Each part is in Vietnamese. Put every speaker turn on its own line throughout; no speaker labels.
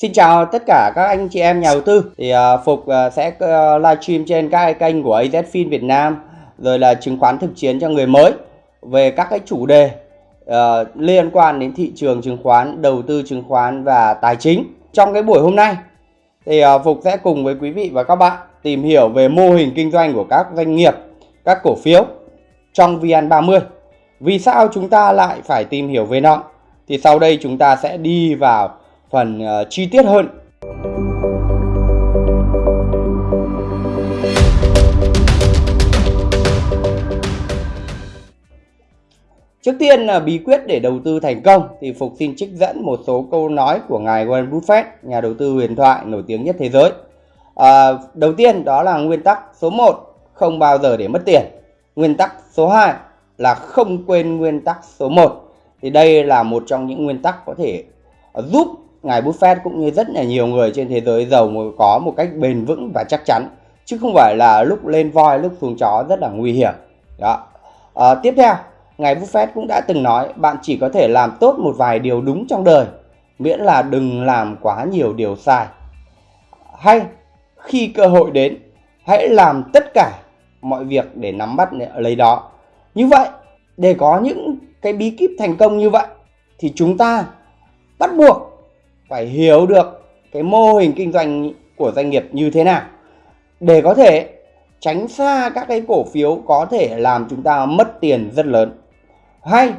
Xin chào tất cả các anh chị em nhà đầu tư. Thì uh, Phục uh, sẽ uh, livestream trên các kênh của AZFIN Việt Nam rồi là chứng khoán thực chiến cho người mới về các cái chủ đề uh, liên quan đến thị trường chứng khoán, đầu tư chứng khoán và tài chính. Trong cái buổi hôm nay thì uh, Phục sẽ cùng với quý vị và các bạn tìm hiểu về mô hình kinh doanh của các doanh nghiệp, các cổ phiếu trong VN30. Vì sao chúng ta lại phải tìm hiểu về nó? Thì sau đây chúng ta sẽ đi vào phần uh, chi tiết hơn. Trước tiên là bí quyết để đầu tư thành công thì Phục xin trích dẫn một số câu nói của ngài Warren Buffett, nhà đầu tư huyền thoại nổi tiếng nhất thế giới. À, đầu tiên đó là nguyên tắc số 1, không bao giờ để mất tiền. Nguyên tắc số 2 là không quên nguyên tắc số 1. Thì đây là một trong những nguyên tắc có thể giúp ngài Buffett cũng như rất là nhiều người trên thế giới giàu có một cách bền vững và chắc chắn chứ không phải là lúc lên voi lúc xuống chó rất là nguy hiểm. Đó. À, tiếp theo ngài Buffett cũng đã từng nói bạn chỉ có thể làm tốt một vài điều đúng trong đời miễn là đừng làm quá nhiều điều sai. Hay khi cơ hội đến hãy làm tất cả mọi việc để nắm bắt lấy đó. Như vậy để có những cái bí kíp thành công như vậy thì chúng ta bắt buộc phải hiểu được cái mô hình kinh doanh của doanh nghiệp như thế nào để có thể tránh xa các cái cổ phiếu có thể làm chúng ta mất tiền rất lớn. Hay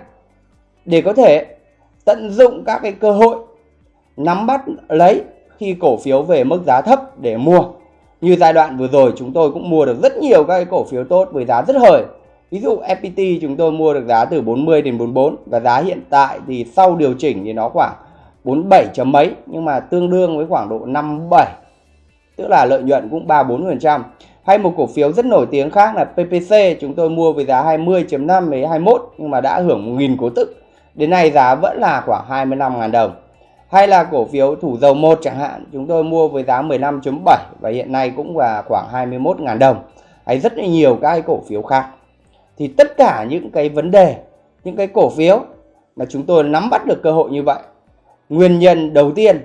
để có thể tận dụng các cái cơ hội nắm bắt lấy khi cổ phiếu về mức giá thấp để mua. Như giai đoạn vừa rồi chúng tôi cũng mua được rất nhiều các cái cổ phiếu tốt với giá rất hời. Ví dụ FPT chúng tôi mua được giá từ 40 đến 44 và giá hiện tại thì sau điều chỉnh thì nó khoảng 47 chấm mấy nhưng mà tương đương với khoảng độ 57 tức là lợi nhuận cũng 3 4%. Hay một cổ phiếu rất nổi tiếng khác là PPC chúng tôi mua với giá 20.5 với 21 nhưng mà đã hưởng 1.000 cố tức. Đến nay giá vẫn là khoảng 25.000 đồng. Hay là cổ phiếu thủ dầu 1 chẳng hạn, chúng tôi mua với giá 15.7 và hiện nay cũng là khoảng 21.000 đồng. Hay rất là nhiều các cổ phiếu khác. Thì tất cả những cái vấn đề, những cái cổ phiếu mà chúng tôi nắm bắt được cơ hội như vậy Nguyên nhân đầu tiên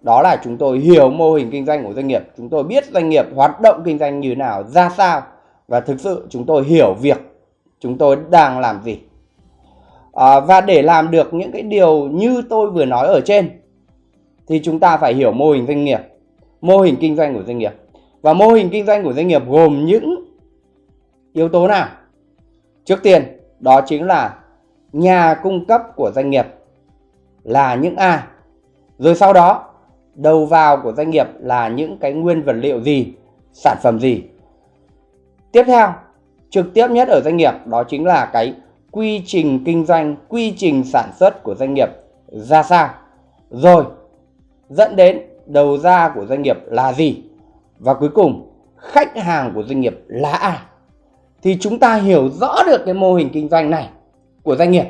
đó là chúng tôi hiểu mô hình kinh doanh của doanh nghiệp. Chúng tôi biết doanh nghiệp hoạt động kinh doanh như nào, ra sao và thực sự chúng tôi hiểu việc chúng tôi đang làm gì. À, và để làm được những cái điều như tôi vừa nói ở trên thì chúng ta phải hiểu mô hình doanh nghiệp, mô hình kinh doanh của doanh nghiệp. Và mô hình kinh doanh của doanh nghiệp gồm những yếu tố nào? Trước tiên, đó chính là nhà cung cấp của doanh nghiệp là những ai? Rồi sau đó, đầu vào của doanh nghiệp là những cái nguyên vật liệu gì? Sản phẩm gì? Tiếp theo, trực tiếp nhất ở doanh nghiệp đó chính là cái quy trình kinh doanh, quy trình sản xuất của doanh nghiệp ra sao. Rồi, dẫn đến đầu ra của doanh nghiệp là gì? Và cuối cùng, khách hàng của doanh nghiệp là ai? Thì chúng ta hiểu rõ được cái mô hình kinh doanh này của doanh nghiệp,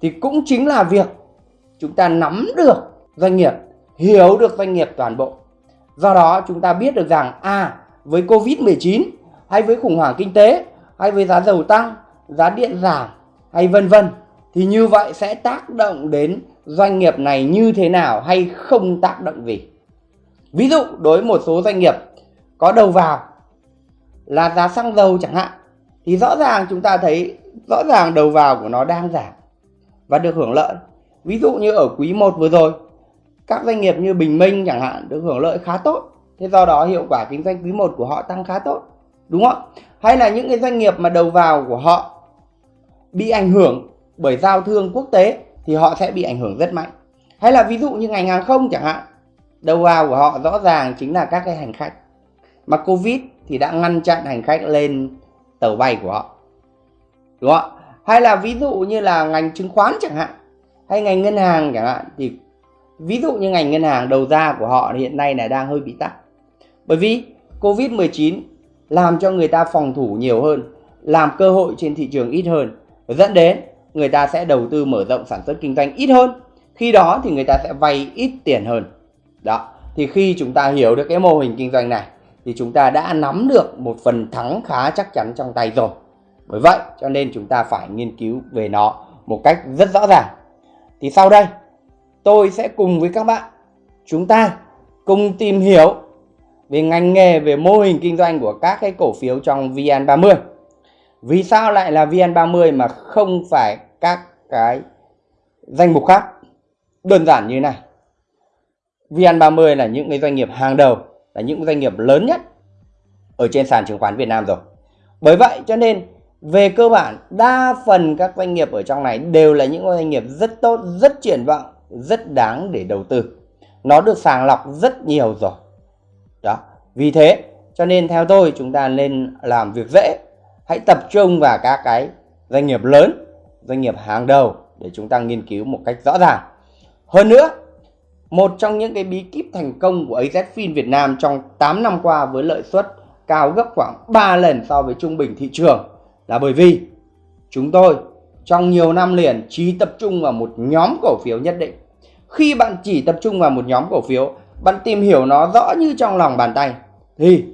thì cũng chính là việc chúng ta nắm được doanh nghiệp, hiểu được doanh nghiệp toàn bộ. Do đó, chúng ta biết được rằng à với covid 19 hay với khủng hoảng kinh tế hay với giá dầu tăng, giá điện giảm hay vân vân, thì như vậy sẽ tác động đến doanh nghiệp này như thế nào hay không tác động gì. Ví dụ, đối với một số doanh nghiệp có đầu vào là giá xăng dầu chẳng hạn, thì rõ ràng chúng ta thấy rõ ràng đầu vào của nó đang giảm và được hưởng lợi. Ví dụ như ở quý 1 vừa rồi, các doanh nghiệp như Bình Minh chẳng hạn được hưởng lợi khá tốt. Thế do đó hiệu quả kinh doanh quý 1 của họ tăng khá tốt. Đúng không? Hay là những cái doanh nghiệp mà đầu vào của họ bị ảnh hưởng bởi giao thương quốc tế thì họ sẽ bị ảnh hưởng rất mạnh. Hay là ví dụ như ngành hàng không chẳng hạn, đầu vào của họ rõ ràng chính là các cái hành khách. Mà Covid thì đã ngăn chặn hành khách lên tàu bay của họ. Đúng không? Hay là ví dụ như là ngành chứng khoán chẳng hạn hay ngành ngân hàng chẳng hạn, thì ví dụ như ngành ngân hàng đầu ra của họ hiện nay là đang hơi bị tắc. Bởi vì Covid-19 làm cho người ta phòng thủ nhiều hơn, làm cơ hội trên thị trường ít hơn, dẫn đến người ta sẽ đầu tư mở rộng sản xuất kinh doanh ít hơn. Khi đó thì người ta sẽ vay ít tiền hơn. Đó, thì khi chúng ta hiểu được cái mô hình kinh doanh này, thì chúng ta đã nắm được một phần thắng khá chắc chắn trong tay rồi. Bởi vậy cho nên chúng ta phải nghiên cứu về nó một cách rất rõ ràng thì sau đây tôi sẽ cùng với các bạn chúng ta cùng tìm hiểu về ngành nghề, về mô hình kinh doanh của các cái cổ phiếu trong VN30. Vì sao lại là VN30 mà không phải các cái danh mục khác? Đơn giản như này. VN30 là những cái doanh nghiệp hàng đầu, là những doanh nghiệp lớn nhất ở trên sàn chứng khoán Việt Nam rồi. Bởi vậy cho nên về cơ bản đa phần các doanh nghiệp ở trong này đều là những doanh nghiệp rất tốt, rất triển vọng, rất đáng để đầu tư. Nó được sàng lọc rất nhiều rồi. Đó. Vì thế cho nên theo tôi chúng ta nên làm việc dễ. Hãy tập trung vào các cái doanh nghiệp lớn, doanh nghiệp hàng đầu để chúng ta nghiên cứu một cách rõ ràng. Hơn nữa, một trong những cái bí kíp thành công của AZFIN Việt Nam trong 8 năm qua với lợi suất cao gấp khoảng 3 lần so với trung bình thị trường là bởi vì chúng tôi trong nhiều năm liền chỉ tập trung vào một nhóm cổ phiếu nhất định. Khi bạn chỉ tập trung vào một nhóm cổ phiếu, bạn tìm hiểu nó rõ như trong lòng bàn tay thì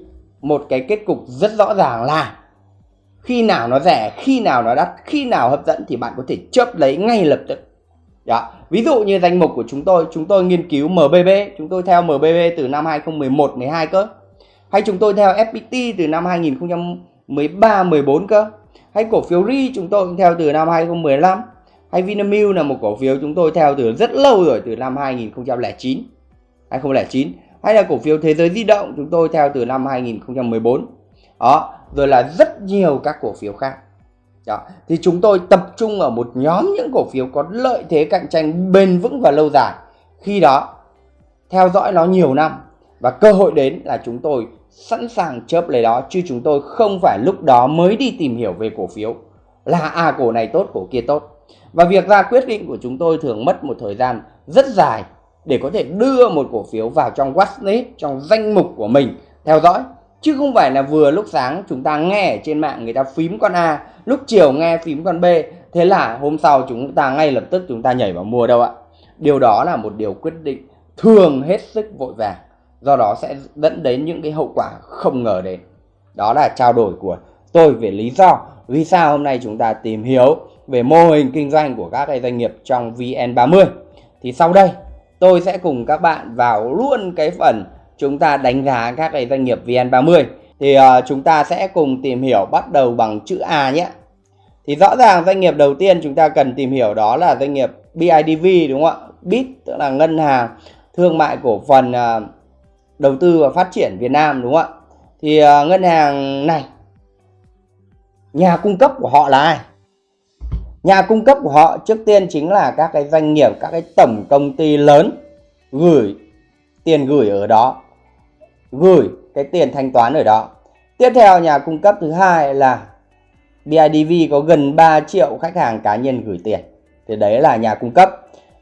một cái kết cục rất rõ ràng là khi nào nó rẻ, khi nào nó đắt, khi nào hấp dẫn thì bạn có thể chớp lấy ngay lập tức. Đó. Ví dụ như danh mục của chúng tôi, chúng tôi nghiên cứu MBB, chúng tôi theo MBB từ năm 2011 12 cơ. Hay chúng tôi theo FPT từ năm 2013 14 cơ hay cổ phiếu RI chúng tôi cũng theo từ năm 2015 hay Vinamilk là một cổ phiếu chúng tôi theo từ rất lâu rồi, từ năm 2009 2009 hay là cổ phiếu thế giới di động chúng tôi theo từ năm 2014 đó, rồi là rất nhiều các cổ phiếu khác. Đó. thì chúng tôi tập trung ở một nhóm những cổ phiếu có lợi thế cạnh tranh bền vững và lâu dài. Khi đó, theo dõi nó nhiều năm và cơ hội đến là chúng tôi sẵn sàng chớp lấy đó, chứ chúng tôi không phải lúc đó mới đi tìm hiểu về cổ phiếu. Là à cổ này tốt, cổ kia tốt. Và việc ra quyết định của chúng tôi thường mất một thời gian rất dài để có thể đưa một cổ phiếu vào trong watchlist trong danh mục của mình. Theo dõi, chứ không phải là vừa lúc sáng chúng ta nghe ở trên mạng người ta phím con A, lúc chiều nghe phím con B. Thế là hôm sau chúng ta ngay lập tức chúng ta nhảy vào mua đâu ạ? Điều đó là một điều quyết định thường hết sức vội vàng do đó sẽ dẫn đến những cái hậu quả không ngờ đến. Đó là trao đổi của tôi về lý do vì sao hôm nay chúng ta tìm hiểu về mô hình kinh doanh của các cái doanh nghiệp trong VN30 thì sau đây tôi sẽ cùng các bạn vào luôn cái phần chúng ta đánh giá các cái doanh nghiệp VN30 thì uh, chúng ta sẽ cùng tìm hiểu bắt đầu bằng chữ A nhé. Thì rõ ràng doanh nghiệp đầu tiên chúng ta cần tìm hiểu đó là doanh nghiệp BIDV đúng không ạ? BIT tức là ngân hàng thương mại cổ phần uh, đầu tư và phát triển Việt Nam đúng không ạ? Thì uh, ngân hàng này nhà cung cấp của họ là ai? Nhà cung cấp của họ trước tiên chính là các cái doanh nghiệp, các cái tổng công ty lớn gửi tiền gửi ở đó, gửi cái tiền thanh toán ở đó. Tiếp theo nhà cung cấp thứ hai là BIDV có gần 3 triệu khách hàng cá nhân gửi tiền. Thì đấy là nhà cung cấp.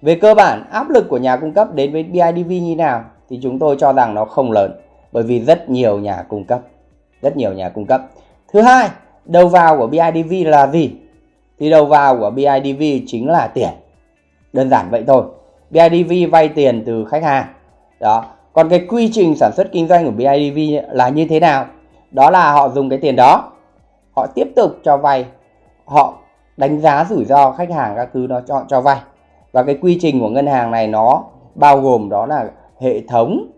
Về cơ bản áp lực của nhà cung cấp đến với BIDV như nào? Thì chúng tôi cho rằng nó không lớn, bởi vì rất nhiều nhà cung cấp, rất nhiều nhà cung cấp. Thứ hai, đầu vào của BIDV là gì? Thì đầu vào của BIDV chính là tiền. Đơn giản vậy thôi. BIDV vay tiền từ khách hàng. Đó. Còn cái quy trình sản xuất kinh doanh của BIDV là như thế nào? Đó là họ dùng cái tiền đó, họ tiếp tục cho vay, họ đánh giá rủi ro khách hàng các thứ nó cho cho vay. Và cái quy trình của ngân hàng này nó bao gồm đó là hệ thống.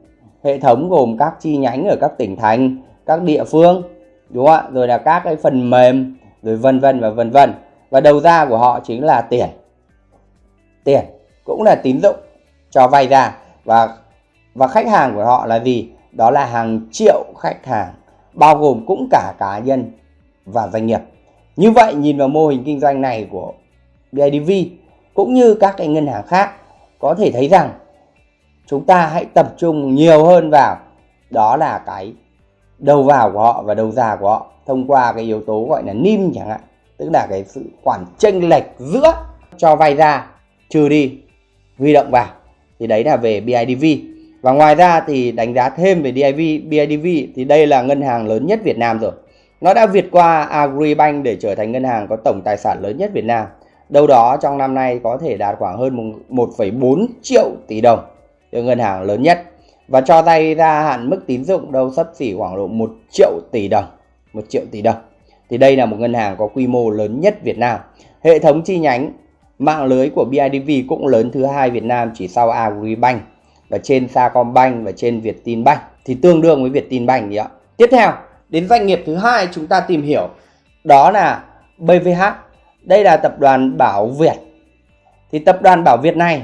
Hệ thống gồm các chi nhánh ở các tỉnh thành, các địa phương, đúng không ạ? Rồi là các cái phần mềm, rồi vân vân và vân vân. Và đầu ra của họ chính là tiền. Tiền cũng là tín dụng cho vay ra. Và và khách hàng của họ là gì? Đó là hàng triệu khách hàng, bao gồm cũng cả cá nhân và doanh nghiệp. Như vậy, nhìn vào mô hình kinh doanh này của BIDV cũng như các cái ngân hàng khác, có thể thấy rằng chúng ta hãy tập trung nhiều hơn vào đó là cái đầu vào của họ và đầu ra của họ thông qua cái yếu tố gọi là nim chẳng hạn tức là cái sự khoản chênh lệch giữa cho vay ra trừ đi huy động vào. Thì đấy là về BIDV và ngoài ra thì đánh giá thêm về DIV, BIDV thì đây là ngân hàng lớn nhất Việt Nam rồi. Nó đã vượt qua Agribank để trở thành ngân hàng có tổng tài sản lớn nhất Việt Nam. Đâu đó trong năm nay có thể đạt khoảng hơn 1,4 triệu tỷ đồng cho ngân hàng lớn nhất. Và cho vay ra hạn mức tín dụng đâu sấp xỉ khoảng độ 1 triệu tỷ đồng. 1 triệu tỷ đồng. Thì đây là một ngân hàng có quy mô lớn nhất Việt Nam. Hệ thống chi nhánh mạng lưới của BIDV cũng lớn thứ hai Việt Nam chỉ sau Agribank. Và trên Sacombank và trên Vietinbank. Thì tương đương với Vietinbank ạ. Tiếp theo, đến doanh nghiệp thứ hai chúng ta tìm hiểu. Đó là BVH. Đây là tập đoàn Bảo Việt. Thì tập đoàn Bảo Việt này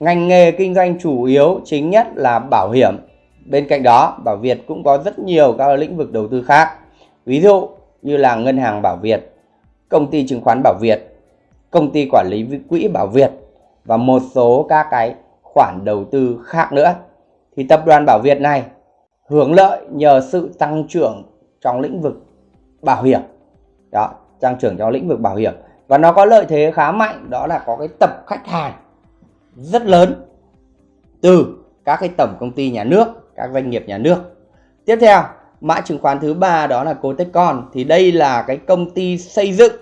ngành nghề kinh doanh chủ yếu chính nhất là bảo hiểm. Bên cạnh đó, Bảo Việt cũng có rất nhiều các lĩnh vực đầu tư khác. Ví dụ như là ngân hàng Bảo Việt, công ty chứng khoán Bảo Việt, công ty quản lý quỹ Bảo Việt và một số các cái khoản đầu tư khác nữa. Thì tập đoàn Bảo Việt này hưởng lợi nhờ sự tăng trưởng trong lĩnh vực bảo hiểm. Đó, tăng trưởng trong lĩnh vực bảo hiểm và nó có lợi thế khá mạnh đó là có cái tập khách hàng rất lớn từ các cái tổng công ty nhà nước, các doanh nghiệp nhà nước. Tiếp theo, mã chứng khoán thứ ba đó là Cotecon thì đây là cái công ty xây dựng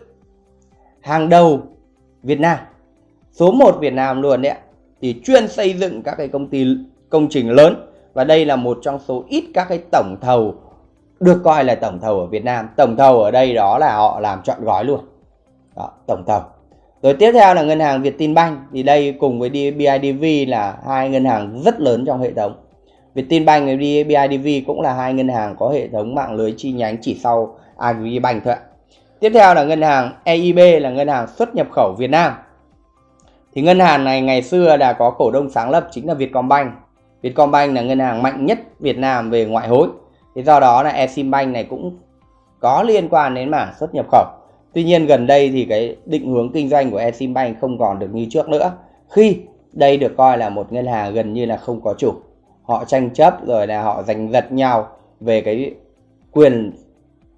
hàng đầu Việt Nam. Số 1 Việt Nam luôn đấy ạ. Thì chuyên xây dựng các cái công ty công trình lớn và đây là một trong số ít các cái tổng thầu được coi là tổng thầu ở Việt Nam. Tổng thầu ở đây đó là họ làm chọn gói luôn. Đó, tổng thầu. Rồi tiếp theo là ngân hàng Vietinbank thì đây cùng với BIDV là hai ngân hàng rất lớn trong hệ thống. Vietinbank và BIDV cũng là hai ngân hàng có hệ thống mạng lưới chi nhánh chỉ sau Agribank thôi ạ. Tiếp theo là ngân hàng EIB là ngân hàng xuất nhập khẩu Việt Nam. Thì ngân hàng này ngày xưa đã có cổ đông sáng lập chính là Vietcombank. Vietcombank là ngân hàng mạnh nhất Việt Nam về ngoại hối. Thì do đó là Eximbank này cũng có liên quan đến mảng xuất nhập khẩu. Tuy nhiên gần đây thì cái định hướng kinh doanh của Eximbank không còn được như trước nữa. Khi đây được coi là một ngân hàng gần như là không có chủ. Họ tranh chấp rồi là họ giành giật nhau về cái quyền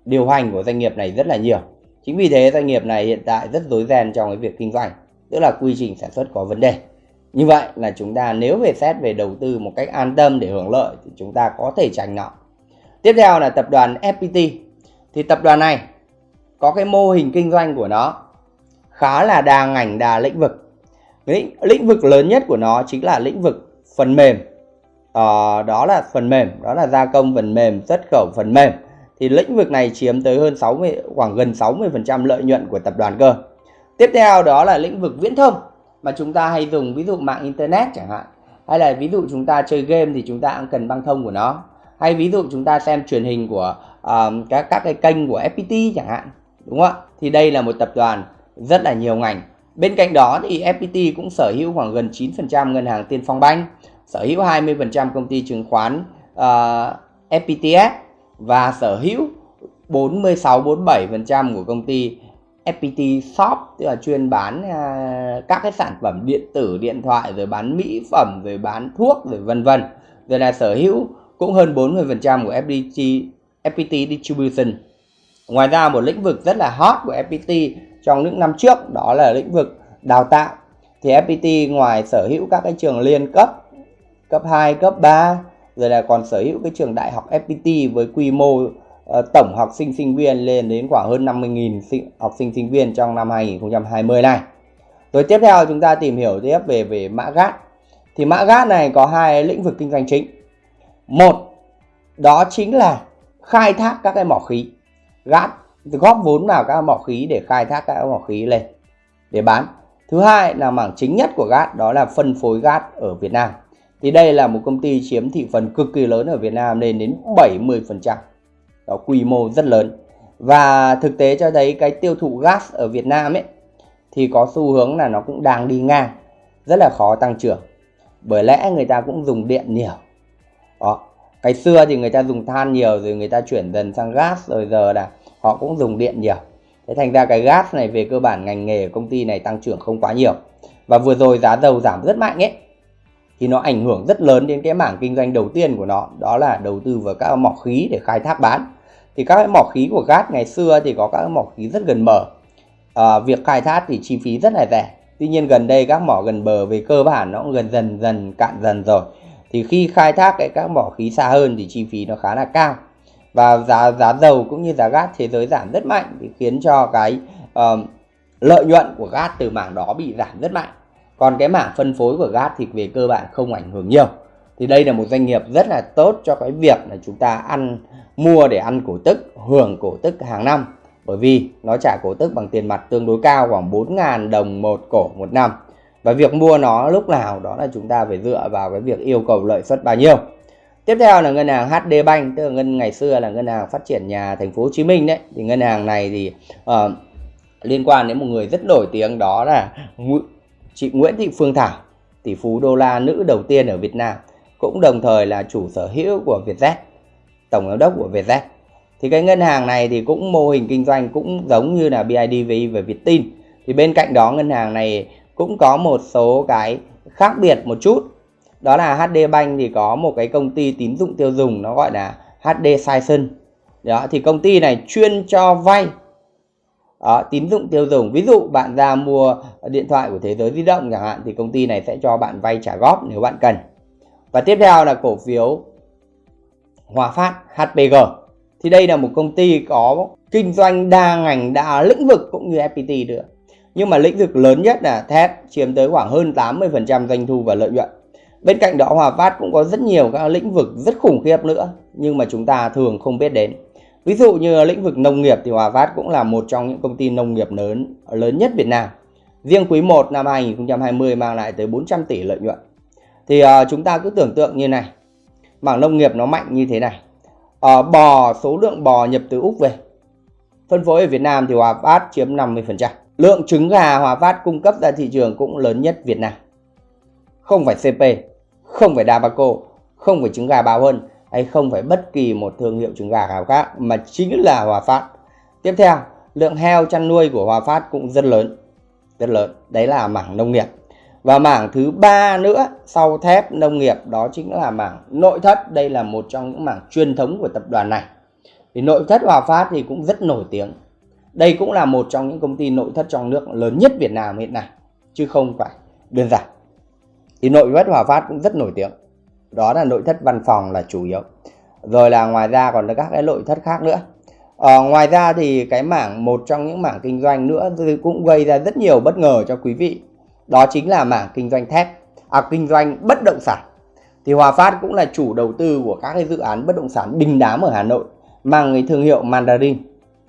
điều hành của doanh nghiệp này rất là nhiều. Chính vì thế doanh nghiệp này hiện tại rất rối ren trong cái việc kinh doanh, tức là quy trình sản xuất có vấn đề. Như vậy là chúng ta nếu về xét về đầu tư một cách an tâm để hưởng lợi thì chúng ta có thể tránh nó. Tiếp theo là tập đoàn FPT. Thì tập đoàn này có cái mô hình kinh doanh của nó khá là đa ngành đa lĩnh vực. Lĩnh, lĩnh vực lớn nhất của nó chính là lĩnh vực phần mềm. À, đó là phần mềm, đó là gia công phần mềm, xuất khẩu phần mềm thì lĩnh vực này chiếm tới hơn 60 khoảng gần 60% lợi nhuận của tập đoàn cơ. Tiếp theo đó là lĩnh vực viễn thông mà chúng ta hay dùng ví dụ mạng internet chẳng hạn hay là ví dụ chúng ta chơi game thì chúng ta cũng cần băng thông của nó hay ví dụ chúng ta xem truyền hình của uh, các các cái kênh của FPT chẳng hạn đúng không ạ thì đây là một tập đoàn rất là nhiều ngành bên cạnh đó thì FPT cũng sở hữu khoảng gần 9% ngân hàng Tiên Phong Banh sở hữu 20% công ty chứng khoán ờ, uh, FPTS và sở hữu 46-47% của công ty FPT Shop tức là chuyên bán uh, các cái sản phẩm điện tử, điện thoại rồi bán mỹ phẩm rồi bán thuốc rồi vân vân. Rồi là sở hữu cũng hơn 40% của FPT FPT Distribution. Ngoài ra một lĩnh vực rất là hot của FPT trong những năm trước đó là lĩnh vực đào tạo. Thì FPT ngoài sở hữu các cái trường liên cấp, cấp 2, cấp 3 rồi là còn sở hữu cái trường đại học FPT với quy mô uh, tổng học sinh sinh viên lên đến khoảng hơn 50.000 học sinh sinh viên trong năm 2020 này. Rồi tiếp theo chúng ta tìm hiểu tiếp về về mã GAT. Thì mã GAT này có hai lĩnh vực kinh doanh chính. Một đó chính là khai thác các cái mỏ khí gáp góp vốn vào các mỏ khí để khai thác các mỏ khí lên để bán. Thứ hai là mảng chính nhất của GAT đó là phân phối GAT ở Việt Nam thì đây là một công ty chiếm thị phần cực kỳ lớn ở Việt Nam lên đến 70%. Đó quy mô rất lớn. Và thực tế cho thấy cái tiêu thụ gas ở Việt Nam ấy thì có xu hướng là nó cũng đang đi ngang, rất là khó tăng trưởng. Bởi lẽ người ta cũng dùng điện nhiều. Đó, ngày xưa thì người ta dùng than nhiều rồi người ta chuyển dần sang gas rồi giờ là họ cũng dùng điện nhiều. Thế thành ra cái gas này về cơ bản ngành nghề của công ty này tăng trưởng không quá nhiều. Và vừa rồi giá dầu giảm rất mạnh ấy thì nó ảnh hưởng rất lớn đến cái mảng kinh doanh đầu tiên của nó đó là đầu tư vào các mỏ khí để khai thác bán thì các mỏ khí của gas ngày xưa thì có các mỏ khí rất gần bờ à, việc khai thác thì chi phí rất là rẻ tuy nhiên gần đây các mỏ gần bờ về cơ bản nó cũng gần dần dần cạn dần rồi thì khi khai thác cái các mỏ khí xa hơn thì chi phí nó khá là cao. Và giá giá dầu cũng như giá gas thế giới giảm rất mạnh thì khiến cho cái uh, lợi nhuận của gas từ mảng đó bị giảm rất mạnh. Còn cái mảng phân phối của gas thì về cơ bản không ảnh hưởng nhiều. Thì đây là một doanh nghiệp rất là tốt cho cái việc là chúng ta ăn mua để ăn cổ tức hưởng cổ tức hàng năm. Bởi vì nó trả cổ tức bằng tiền mặt tương đối cao khoảng 4.000 đồng một cổ một năm và việc mua nó lúc nào đó là chúng ta phải dựa vào cái việc yêu cầu lợi suất bao nhiêu. Tiếp theo là ngân hàng HD Bank tức là ngân ngày xưa là ngân hàng phát triển nhà thành phố Hồ Chí Minh đấy. Thì ngân hàng này thì uh, liên quan đến một người rất nổi tiếng đó là chị Nguyễn Thị Phương Thảo tỷ phú đô la nữ đầu tiên ở Việt Nam cũng đồng thời là chủ sở hữu của Vietjet tổng giám đốc của Vietjet. Thì cái ngân hàng này thì cũng mô hình kinh doanh cũng giống như là BIDV và Vietin thì bên cạnh đó ngân hàng này cũng có một số cái khác biệt một chút. Đó là HD Bank thì có một cái công ty tín dụng tiêu dùng nó gọi là HD Sison đó thì công ty này chuyên cho vay đó, tín dụng tiêu dùng. Ví dụ bạn ra mua điện thoại của thế giới di động chẳng hạn thì công ty này sẽ cho bạn vay trả góp nếu bạn cần. Và tiếp theo là cổ phiếu Hòa Phát HPG thì đây là một công ty có kinh doanh đa ngành đa lĩnh vực cũng như FPT nữa nhưng mà lĩnh vực lớn nhất là thép chiếm tới khoảng hơn 80% doanh thu và lợi nhuận. Bên cạnh đó Hòa Phát cũng có rất nhiều các lĩnh vực rất khủng khiếp nữa nhưng mà chúng ta thường không biết đến. Ví dụ như lĩnh vực nông nghiệp thì Hòa Phát cũng là một trong những công ty nông nghiệp lớn lớn nhất Việt Nam. Riêng quý 1 năm 2020 mang lại tới 400 tỷ lợi nhuận. Thì uh, chúng ta cứ tưởng tượng như này mảng nông nghiệp nó mạnh như thế này. Uh, bò số lượng bò nhập từ Úc về phân phối ở Việt Nam thì Hòa Phát chiếm 50% lượng trứng gà Hòa Phát cung cấp ra thị trường cũng lớn nhất Việt Nam. Không phải CP không phải Dabaco, không phải trứng gà bao Hơn hay không phải bất kỳ một thương hiệu trứng gà nào khác mà chính là Hòa Phát. Tiếp theo, lượng heo chăn nuôi của Hòa Phát cũng rất lớn rất lớn. Đấy là mảng nông nghiệp. Và mảng thứ ba nữa sau thép nông nghiệp đó chính là mảng nội thất. Đây là một trong những mảng truyền thống của tập đoàn này. Thì nội thất Hòa Phát thì cũng rất nổi tiếng đây cũng là một trong những công ty nội thất trong nước lớn nhất Việt Nam hiện nay chứ không phải đơn giản. Thì nội thất Hòa Phát cũng rất nổi tiếng. Đó là nội thất văn phòng là chủ yếu. Rồi là ngoài ra còn các cái nội thất khác nữa. Ờ, ngoài ra thì cái mảng một trong những mảng kinh doanh nữa cũng gây ra rất nhiều bất ngờ cho quý vị. Đó chính là mảng kinh doanh thép à, kinh doanh bất động sản. Thì Hòa Phát cũng là chủ đầu tư của các cái dự án bất động sản đình đám ở Hà Nội mang cái thương hiệu Mandarin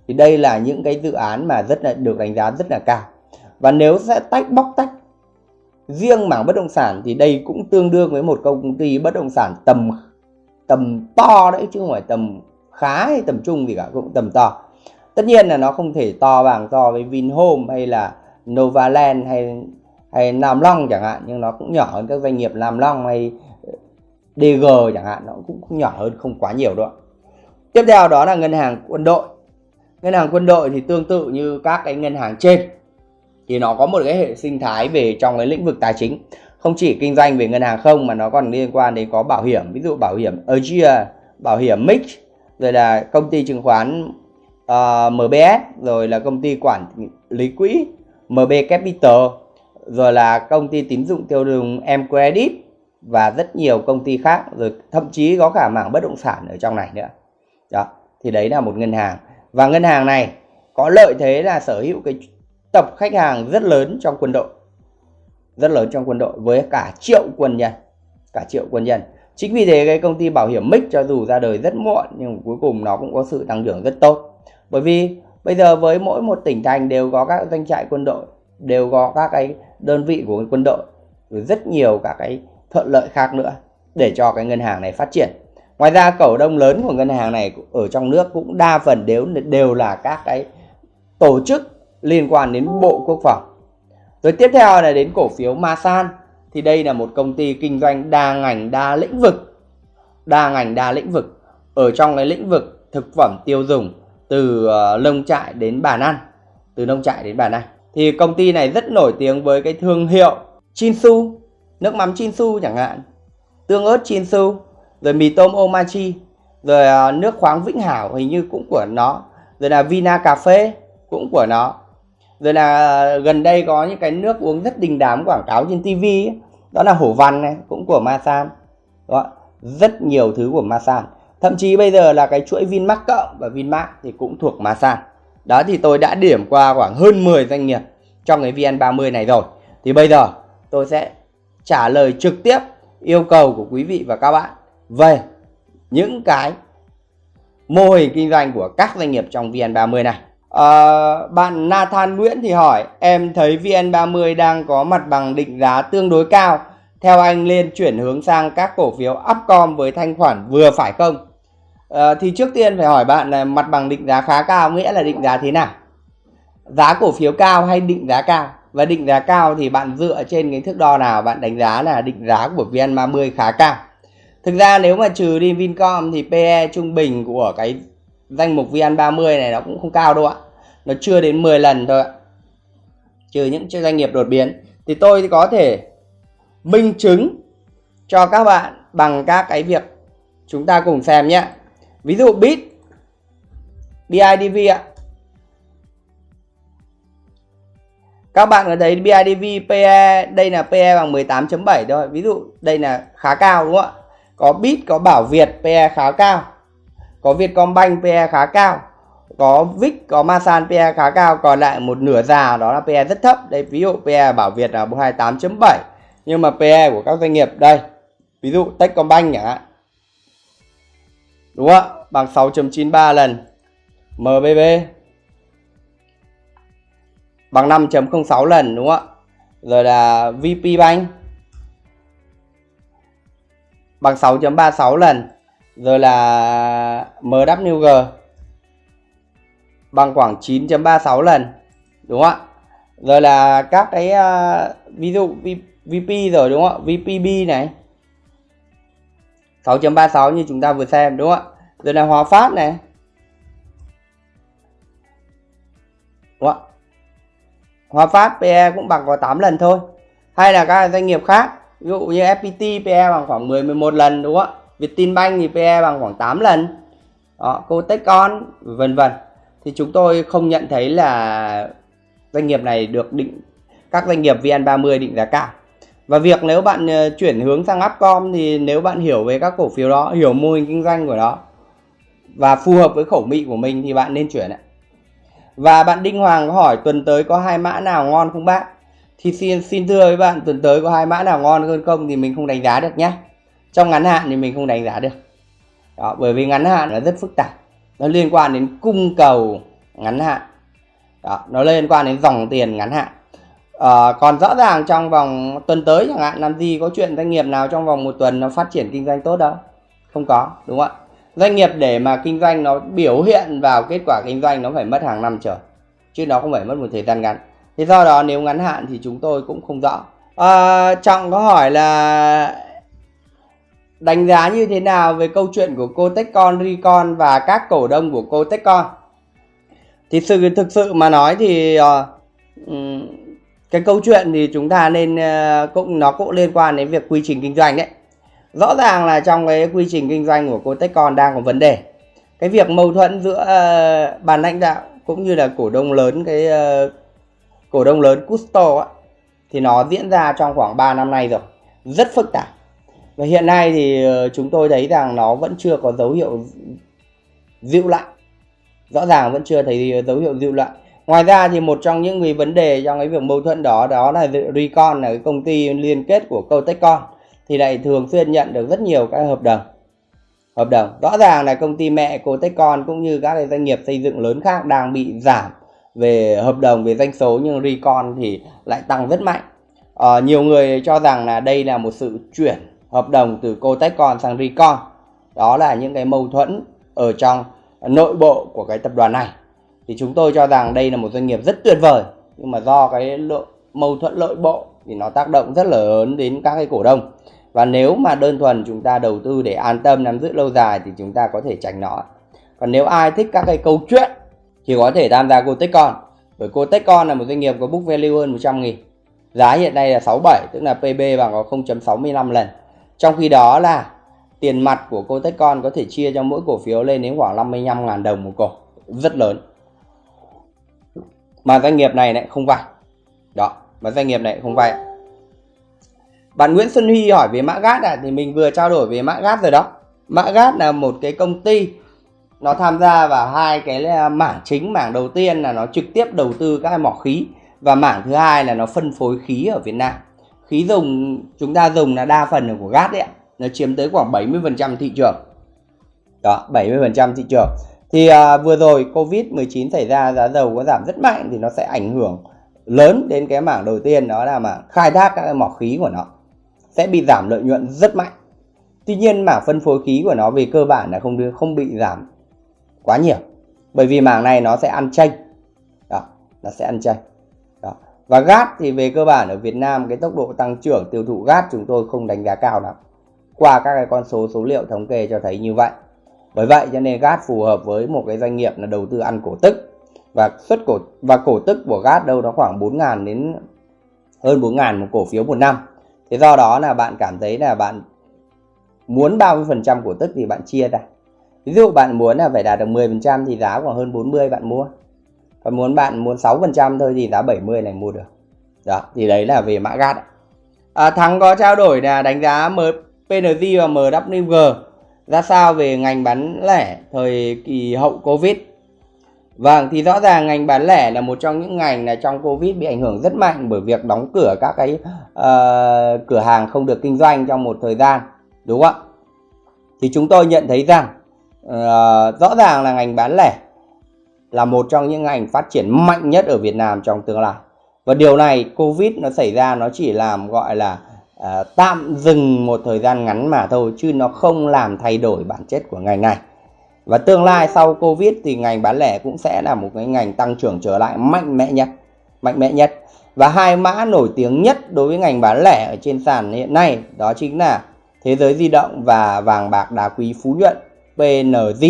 thì đây là những cái dự án mà rất là, được đánh giá rất là cao. Và nếu sẽ tách, bóc tách riêng mảng bất động sản thì đây cũng tương đương với một công ty bất động sản tầm tầm to đấy, chứ không phải tầm khá hay tầm trung gì cả, cũng tầm to. Tất nhiên là nó không thể to bằng so với Vinhome hay là Novaland hay hay Nam Long chẳng hạn, nhưng nó cũng nhỏ hơn các doanh nghiệp Nam Long hay ờ, DG chẳng hạn, nó cũng nhỏ hơn, không quá nhiều đâu tiếp theo đó là ngân hàng quân đội ngân hàng quân đội thì tương tự như các cái ngân hàng trên. Thì nó có một cái hệ sinh thái về trong cái lĩnh vực tài chính. Không chỉ kinh doanh về ngân hàng không mà nó còn liên quan đến có bảo hiểm ví dụ bảo hiểm Asia bảo hiểm Mix rồi là công ty chứng khoán ờ, uh, MBS rồi là công ty quản lý quỹ MB Capital rồi là công ty tín dụng tiêu dùng M Credit và rất nhiều công ty khác rồi thậm chí có cả mảng bất động sản ở trong này nữa. Đó thì đấy là một ngân hàng và ngân hàng này có lợi thế là sở hữu cái tập khách hàng rất lớn trong quân đội. Rất lớn trong quân đội với cả triệu quân nhân, cả triệu quân nhân. Chính vì thế cái công ty bảo hiểm Mic cho dù ra đời rất muộn nhưng cuối cùng nó cũng có sự tăng trưởng rất tốt. Bởi vì bây giờ với mỗi một tỉnh thành đều có các doanh trại quân đội, đều có các cái đơn vị của quân đội, rồi rất nhiều các cái thuận lợi khác nữa để cho cái ngân hàng này phát triển ngoài ra cổ đông lớn của ngân hàng này ở trong nước cũng đa phần đều đều là các cái tổ chức liên quan đến bộ quốc phòng. Rồi tiếp theo là đến cổ phiếu Masan. Thì đây là một công ty kinh doanh đa ngành, đa lĩnh vực, đa ngành, đa lĩnh vực. Ở trong cái lĩnh vực thực phẩm tiêu dùng, từ ờ, nông trại đến bàn ăn, từ nông trại đến bàn ăn. Thì công ty này rất nổi tiếng với cái thương hiệu Chinsu, nước mắm Chinsu chẳng hạn, tương ớt Chinsu rồi mì tôm Omachi. Rồi uh, nước khoáng Vĩnh Hảo hình như cũng của nó. Rồi là Vina cà phê cũng của nó. Rồi là à, gần đây có những cái nước uống rất đình đám quảng cáo trên TV ấy. đó là hổ văn này cũng của Masan đó rất nhiều thứ của Masan thậm chí bây giờ là cái chuỗi Vinmart cộng và Vinmart thì cũng thuộc Masan đó thì tôi đã điểm qua khoảng hơn 10 doanh nghiệp trong cái VN30 này rồi. Thì bây giờ tôi sẽ trả lời trực tiếp yêu cầu của quý vị và các bạn về những cái mô hình kinh doanh của các doanh nghiệp trong VN30 này. À, bạn Nathan Nguyễn thì hỏi em thấy VN30 đang có mặt bằng định giá tương đối cao. Theo anh nên chuyển hướng sang các cổ phiếu Upcom với thanh khoản vừa phải không? À, thì trước tiên phải hỏi bạn là mặt bằng định giá khá cao nghĩa là định giá thế nào? Giá cổ phiếu cao hay định giá cao? Và định giá cao thì bạn dựa trên cái thước đo nào? Bạn đánh giá là định giá của VN30 khá cao thực ra nếu mà trừ đi Vincom thì PE trung bình của cái danh mục VN30 này nó cũng không cao đâu ạ. Nó chưa đến 10 lần thôi ạ. Trừ những doanh nghiệp đột biến. Thì tôi có thể minh chứng cho các bạn bằng các cái việc chúng ta cùng xem nhé. Ví dụ bit BIDV ạ. Các bạn có thấy BIDV PE đây là PE bằng 18.7 thôi. Ví dụ đây là khá cao đúng không ạ? Có bit, có bảo Việt PE khá cao. Có Vietcombank PE khá cao. Có vic, có Masan PE khá cao. Còn lại một nửa già đó là PE rất thấp. Đây, ví dụ PE bảo Việt là 28.7 nhưng mà PE của các doanh nghiệp, đây, ví dụ Techcombank chẳng hạn đúng không ạ? Bằng 6.93 lần. MBB bằng 5.06 lần, đúng không ạ? Rồi là VP Bank bằng 6.36 lần. Rồi là MWG bằng khoảng 9.36 lần đúng không ạ? Rồi là các cái uh, ví dụ VP rồi đúng không ạ? VPB này 6.36 như chúng ta vừa xem đúng không ạ? Rồi là Hòa Phát này đúng không ạ? Hòa Phát PE cũng bằng có 8 lần thôi. Hay là các doanh nghiệp khác ví dụ như FPT PE bằng khoảng 10 11 lần, đúng không ạ? Vietinbank thì PE bằng khoảng 8 lần. Đó Cotecon vân vân. Thì chúng tôi không nhận thấy là doanh nghiệp này được định, các doanh nghiệp VN30 định giá cao. Và việc nếu bạn ờ, chuyển hướng sang Upcom thì nếu bạn hiểu về các cổ phiếu đó, hiểu mô hình kinh doanh của nó và phù hợp với khẩu vị của mình thì bạn nên chuyển ạ. Và bạn Đinh Hoàng có hỏi tuần tới có hai mã nào ngon không bác? Thì xin xin thưa với bạn tuần tới có hai mã nào ngon hơn không thì mình không đánh giá được nhé trong ngắn hạn thì mình không đánh giá được. Đó, bởi vì ngắn hạn nó rất phức tạp. Nó liên quan đến cung cầu ngắn hạn. Đó, nó liên quan đến dòng tiền ngắn hạn. À, còn rõ ràng trong vòng tuần tới chẳng hạn làm gì có chuyện doanh nghiệp nào trong vòng một tuần nó phát triển kinh doanh tốt đâu. Không có đúng không ạ? Doanh nghiệp để mà kinh doanh nó biểu hiện vào kết quả kinh doanh nó phải mất hàng năm trở chứ nó không phải mất một thời gian ngắn thì do đó nếu ngắn hạn thì chúng tôi cũng không rõ. À, trọng có hỏi là đánh giá như thế nào về câu chuyện của cô Techcon, Recon và các cổ đông của cô Techcon? Thì sự thực sự mà nói thì uh, cái câu chuyện thì chúng ta nên uh, cũng nó cũng liên quan đến việc quy trình kinh doanh đấy. Rõ ràng là trong cái quy trình kinh doanh của cô Techcon đang có vấn đề. Cái việc mâu thuẫn giữa ờ, uh, ban lãnh đạo cũng như là cổ đông lớn cái uh, cổ đông lớn Custo á, thì nó diễn ra trong khoảng 3 năm nay rồi. Rất phức tạp. Và hiện nay thì ờ, chúng tôi thấy rằng nó vẫn chưa có dấu hiệu dịu lại rõ ràng vẫn chưa thấy dấu hiệu dịu lại ngoài ra thì một trong những cái vấn đề trong cái việc mâu thuẫn đó đó là Recon là cái công ty liên kết của Cotechcon thì lại thường xuyên nhận được rất nhiều các hợp đồng. Hợp đồng. Rõ ràng là công ty mẹ cotechcon cũng như các doanh nghiệp xây dựng lớn khác đang bị giảm về hợp đồng về doanh số nhưng Recon thì lại tăng rất mạnh. À, nhiều người cho rằng là đây là một sự chuyển hợp đồng từ Cotechcon sang Recon. Đó là những cái mâu thuẫn ở trong nội bộ của cái tập đoàn này. Thì chúng tôi cho rằng đây là một doanh nghiệp rất tuyệt vời nhưng mà do cái lộ, mâu thuẫn nội bộ thì nó tác động rất là lớn đến các cái cổ đông. Và nếu mà đơn thuần chúng ta đầu tư để an tâm nắm giữ lâu dài thì chúng ta có thể tránh nó. Còn nếu ai thích các cái câu chuyện thì có thể tham gia Cotechcon bởi Cotechcon là một doanh nghiệp có book value hơn 100 nghìn. Giá hiện nay là 67 tức là PB bằng có 0.65 lần. Trong khi đó là tiền mặt của Cotechcon có thể chia cho mỗi cổ phiếu lên đến khoảng 55.000 đồng một cổ. Rất lớn. Mà doanh nghiệp này lại không vay. Đó mà doanh nghiệp này không vay. Bạn Nguyễn Xuân Huy hỏi về mã gat à, thì mình vừa trao đổi về mã gat rồi đó. Mã gat là một cái công ty nó tham gia vào hai cái à, mảng chính mảng đầu tiên là nó trực tiếp đầu tư các mỏ khí và mảng thứ hai là nó phân phối khí ở Việt Nam. Khí dùng chúng ta dùng là đa phần là của gas đấy nó chiếm tới khoảng 70% thị trường. Đó 70% thị trường. Thì à, vừa rồi Covid-19 xảy ra giá dầu có giảm rất mạnh thì nó sẽ ảnh hưởng lớn đến cái mảng đầu tiên đó là mảng khai thác các mỏ khí của nó. Sẽ bị giảm lợi nhuận rất mạnh. Tuy nhiên mảng phân phối khí của nó về cơ bản là không không bị giảm quá nhiều. Bởi vì mảng này nó sẽ ăn chênh đó, nó sẽ ăn chênh đó. Và gas thì về cơ bản ở Việt Nam cái tốc độ tăng trưởng tiêu thụ gas chúng tôi không đánh giá cao lắm. Qua các cái con số số liệu thống kê cho thấy như vậy. Bởi vậy cho nên gas phù hợp với một cái doanh nghiệp là đầu tư ăn cổ tức. Và xuất cổ, và cổ tức của gas đâu đó khoảng 4.000 đến hơn 4.000 một cổ phiếu một năm. Thế do đó là bạn cảm thấy là bạn muốn 30% cổ tức thì bạn chia ra ví dụ bạn muốn là phải đạt được 10% thì giá khoảng hơn 40 bạn mua. Còn muốn bạn muốn 6% thôi thì giá 70 này mua được. Đó thì đấy là về mã gạt. À, thắng có trao đổi là đánh giá M PNG và MWG ra sao về ngành bán lẻ thời kỳ hậu Covid? Vâng, thì rõ ràng ngành bán lẻ là một trong những ngành là trong Covid bị ảnh hưởng rất mạnh bởi việc đóng cửa các cái uh, cửa hàng không được kinh doanh trong một thời gian, đúng không ạ? Thì chúng tôi nhận thấy rằng Ờ, rõ ràng là ngành bán lẻ là một trong những ngành phát triển mạnh nhất ở Việt Nam trong tương lai. Và điều này Covid nó xảy ra nó chỉ làm gọi là uh, tạm dừng một thời gian ngắn mà thôi chứ nó không làm thay đổi bản chất của ngành này. Và tương lai sau Covid thì ngành bán lẻ cũng sẽ là một cái ngành tăng trưởng trở lại mạnh mẽ nhất. Mạnh mẽ nhất. Và hai mã nổi tiếng nhất đối với ngành bán lẻ ở trên sàn hiện nay đó chính là Thế giới di động và vàng bạc đá quý Phú Nhuận PNG.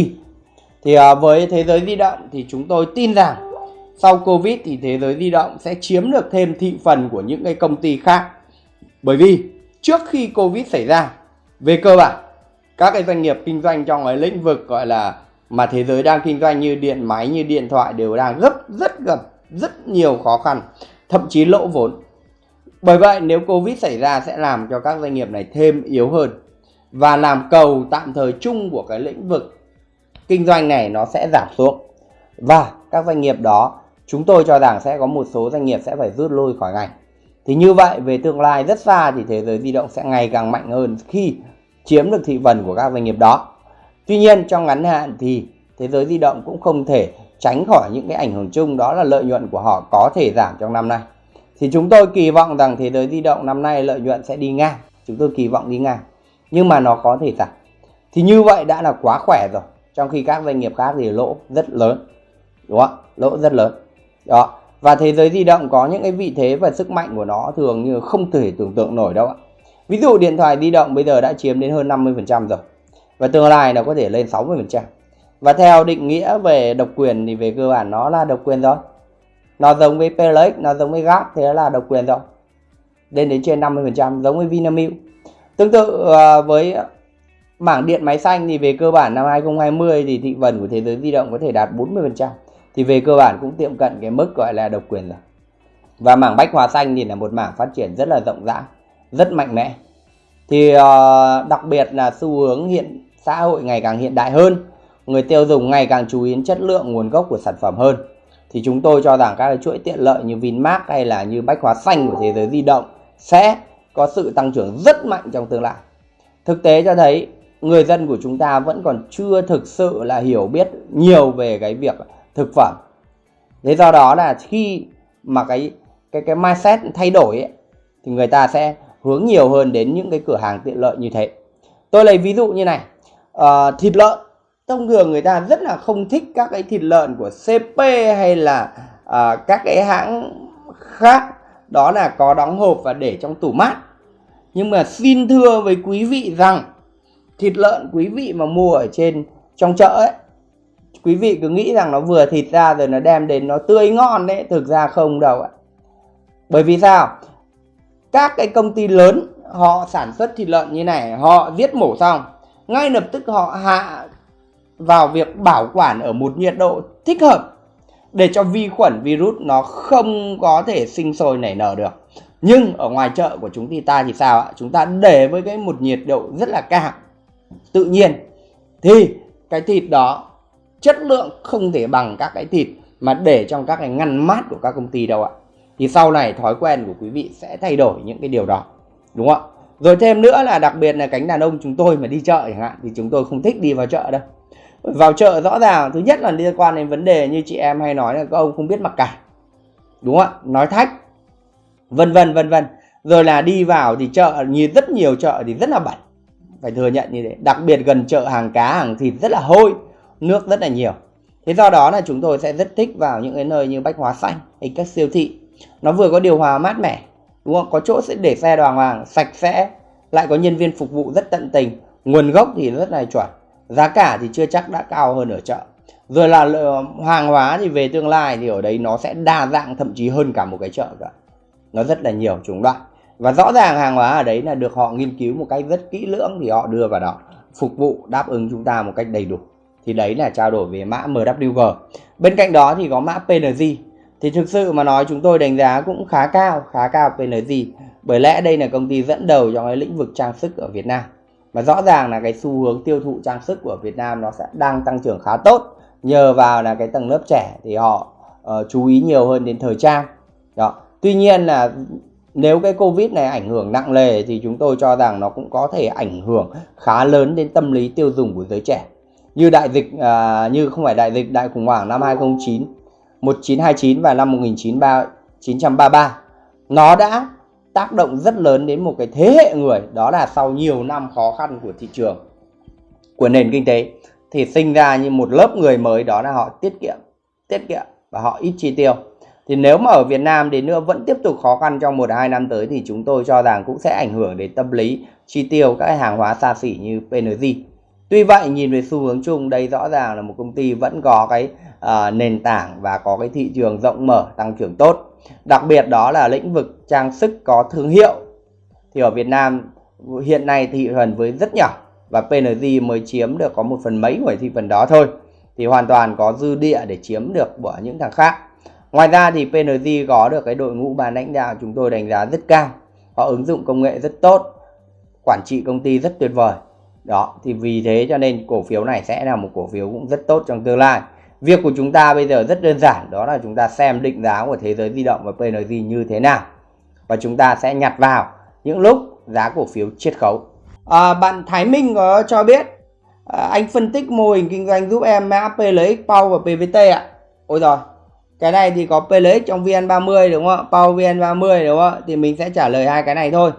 Thì à, với Thế giới di động thì chúng tôi tin rằng sau Covid thì Thế giới di động sẽ chiếm được thêm thị phần của những cái công ty khác. Bởi vì trước khi Covid xảy ra về cơ bản các cái doanh nghiệp kinh doanh trong cái lĩnh vực gọi là mà thế giới đang kinh doanh như điện máy như điện thoại đều đang gấp rất gặp rất nhiều khó khăn thậm chí lỗ vốn bởi vậy nếu covid xảy ra sẽ làm cho các doanh nghiệp này thêm yếu hơn và làm cầu tạm thời chung của cái lĩnh vực kinh doanh này nó sẽ giảm xuống và các doanh nghiệp đó, chúng tôi cho rằng sẽ có một số doanh nghiệp sẽ phải rút lui khỏi ngành thì như vậy, về tương lai rất xa thì thế giới di động sẽ ngày càng mạnh hơn khi chiếm được thị phần của các doanh nghiệp đó. Tuy nhiên, trong ngắn hạn thì thế giới di động cũng không thể tránh khỏi những cái ảnh hưởng chung, đó là lợi nhuận của họ có thể giảm trong năm nay. Thì chúng tôi kỳ vọng rằng thế giới di động năm nay lợi nhuận sẽ đi ngang. Chúng tôi kỳ vọng đi ngang. Nhưng mà nó có thể giảm. Thì như vậy đã là quá khỏe rồi. Trong khi các doanh nghiệp khác thì lỗ rất lớn. Đúng không? Lỗ rất lớn. Đó. Và thế giới di động có những cái vị thế và sức mạnh của nó thường như không thể tưởng tượng nổi đâu ạ. Ví dụ điện thoại di động bây giờ đã chiếm đến hơn 50% rồi. Và tương lai nó có thể lên 60%. Và theo định nghĩa về độc quyền thì về cơ bản nó là độc quyền rồi. Nó giống với PLX, nó giống với GAP thế là độc quyền rồi. Lên đến trên 50% giống với Vinamilk. Tương tự ờ, với mảng điện máy xanh thì về cơ bản năm 2020 thì thị phần của thế giới di động có thể đạt 40%. Thì về cơ bản cũng tiệm cận cái mức gọi là độc quyền rồi. Và mảng bách hóa xanh thì là một mảng phát triển rất là rộng rãi, rất mạnh mẽ thì ờ, đặc biệt là xu hướng hiện, xã hội ngày càng hiện đại hơn, người tiêu dùng ngày càng chú ý đến chất lượng nguồn gốc của sản phẩm hơn thì chúng tôi cho rằng các cái chuỗi tiện lợi như Vinmart hay là như bách hóa xanh của thế giới di động sẽ có sự tăng trưởng rất mạnh trong tương lai. Thực tế cho thấy người dân của chúng ta vẫn còn chưa thực sự là hiểu biết nhiều về cái việc thực phẩm. Thế do đó là khi mà cái cái cái mindset thay đổi ấy, thì người ta sẽ hướng nhiều hơn đến những cái cửa hàng tiện lợi như thế. Tôi lấy ví dụ như này à, thịt lợn. Thông thường người ta rất là không thích các cái thịt lợn của CP hay là à, các cái hãng khác. Đó là có đóng hộp và để trong tủ mát nhưng mà xin thưa với quý vị rằng, thịt lợn quý vị mà mua ở trên, trong chợ ấy, quý vị cứ nghĩ rằng nó vừa thịt ra rồi nó đem đến nó tươi ngon đấy, thực ra không đâu ạ. Bởi vì sao? Các cái công ty lớn, họ sản xuất thịt lợn như này, họ giết mổ xong, ngay lập tức họ hạ vào việc bảo quản ở một nhiệt độ thích hợp để cho vi khuẩn virus nó không có thể sinh sôi nảy nở được nhưng ở ngoài chợ của chúng ta thì sao ạ? Chúng ta để với cái một nhiệt độ rất là cao. Tự nhiên. Thì cái thịt đó, chất lượng không thể bằng các cái thịt mà để trong các cái ngăn mát của các công ty đâu ạ. Thì sau này thói quen của quý vị sẽ thay đổi những cái điều đó. Đúng không ạ? Rồi thêm nữa là đặc biệt là cánh đàn ông chúng tôi mà đi chợ chẳng hạn, thì chúng tôi không thích đi vào chợ đâu. Vào chợ rõ ràng, thứ nhất là liên quan đến vấn đề như chị em hay nói là các ông không biết mặc cả. Đúng không ạ? Nói thách vân vân vân vân. Rồi là đi vào thì chợ, như rất nhiều chợ thì rất là bẩn. Phải thừa nhận như thế. Đặc biệt gần chợ hàng cá, hàng thịt rất là hôi, nước rất là nhiều. Thế do đó là chúng tôi sẽ rất thích vào những cái nơi như bách hóa xanh hay các siêu thị. Nó vừa có điều hòa mát mẻ, đúng không? Có chỗ sẽ để xe đoàn hoàng, sạch sẽ, lại có nhân viên phục vụ rất tận tình. Nguồn gốc thì rất là chuẩn. Giá cả thì chưa chắc đã cao hơn ở chợ. Rồi là ờ, hàng hóa thì về tương lai thì ở đấy nó sẽ đa dạng, thậm chí hơn cả một cái chợ cả nó rất là nhiều chủng loại. Và rõ ràng hàng hóa ở đấy là được họ nghiên cứu một cách rất kỹ lưỡng thì họ đưa vào đó phục vụ đáp ứng chúng ta một cách đầy đủ. Thì đấy là trao đổi về mã MWG bên cạnh đó thì có mã PNG thì thực sự mà nói chúng tôi đánh giá cũng khá cao khá cao PNG bởi lẽ đây là công ty dẫn đầu trong cái lĩnh vực trang sức ở Việt Nam. Và rõ ràng là cái xu hướng tiêu thụ trang sức của Việt Nam nó sẽ đang tăng trưởng khá tốt. Nhờ vào là cái tầng lớp trẻ thì họ uh, chú ý nhiều hơn đến thời trang. Đó tuy nhiên là nếu cái covid này ảnh hưởng nặng nề thì chúng tôi cho rằng nó cũng có thể ảnh hưởng khá lớn đến tâm lý tiêu dùng của giới trẻ. Như đại dịch à, như không phải đại dịch đại khủng hoảng năm 2009 1929 và năm 1933 nó đã tác động rất lớn đến một cái thế hệ người đó là sau nhiều năm khó khăn của thị trường của nền kinh tế thì sinh ra như một lớp người mới đó là họ tiết kiệm tiết kiệm và họ ít chi tiêu thì nếu mà ở Việt Nam đến nữa vẫn tiếp tục khó khăn trong một hai năm tới thì chúng tôi cho rằng cũng sẽ ảnh hưởng đến tâm lý chi tiêu các hàng hóa xa xỉ như PNG Tuy vậy nhìn về xu hướng chung đây rõ ràng là một công ty vẫn có cái uh, nền tảng và có cái thị trường rộng mở tăng trưởng tốt. Đặc biệt đó là lĩnh vực trang sức có thương hiệu. Thì ở Việt Nam hiện nay thị phần với rất nhỏ và PNG mới chiếm được có một phần mấy của thị phần đó thôi. Thì hoàn toàn có dư địa để chiếm được của những thằng khác. Ngoài ra thì PNG có được cái đội ngũ ban lãnh đạo chúng tôi đánh giá rất cao. Họ ứng dụng công nghệ rất tốt, quản trị công ty rất tuyệt vời. Đó thì vì thế cho nên cổ phiếu này sẽ là một cổ phiếu cũng rất tốt trong tương lai. Việc của chúng ta bây giờ rất đơn giản đó là chúng ta xem định giá của thế giới di động và PNG như thế nào. Và chúng ta sẽ nhặt vào những lúc giá cổ phiếu chiết khấu. À, bạn Thái Minh có cho biết à, anh phân tích mô hình kinh doanh giúp em mã PLX, PAU và PVT ạ. Ôi rồi cái này thì có PLX trong VN30 đúng không ạ? Power VN30 đúng không ạ? Thì mình sẽ trả lời hai cái này thôi.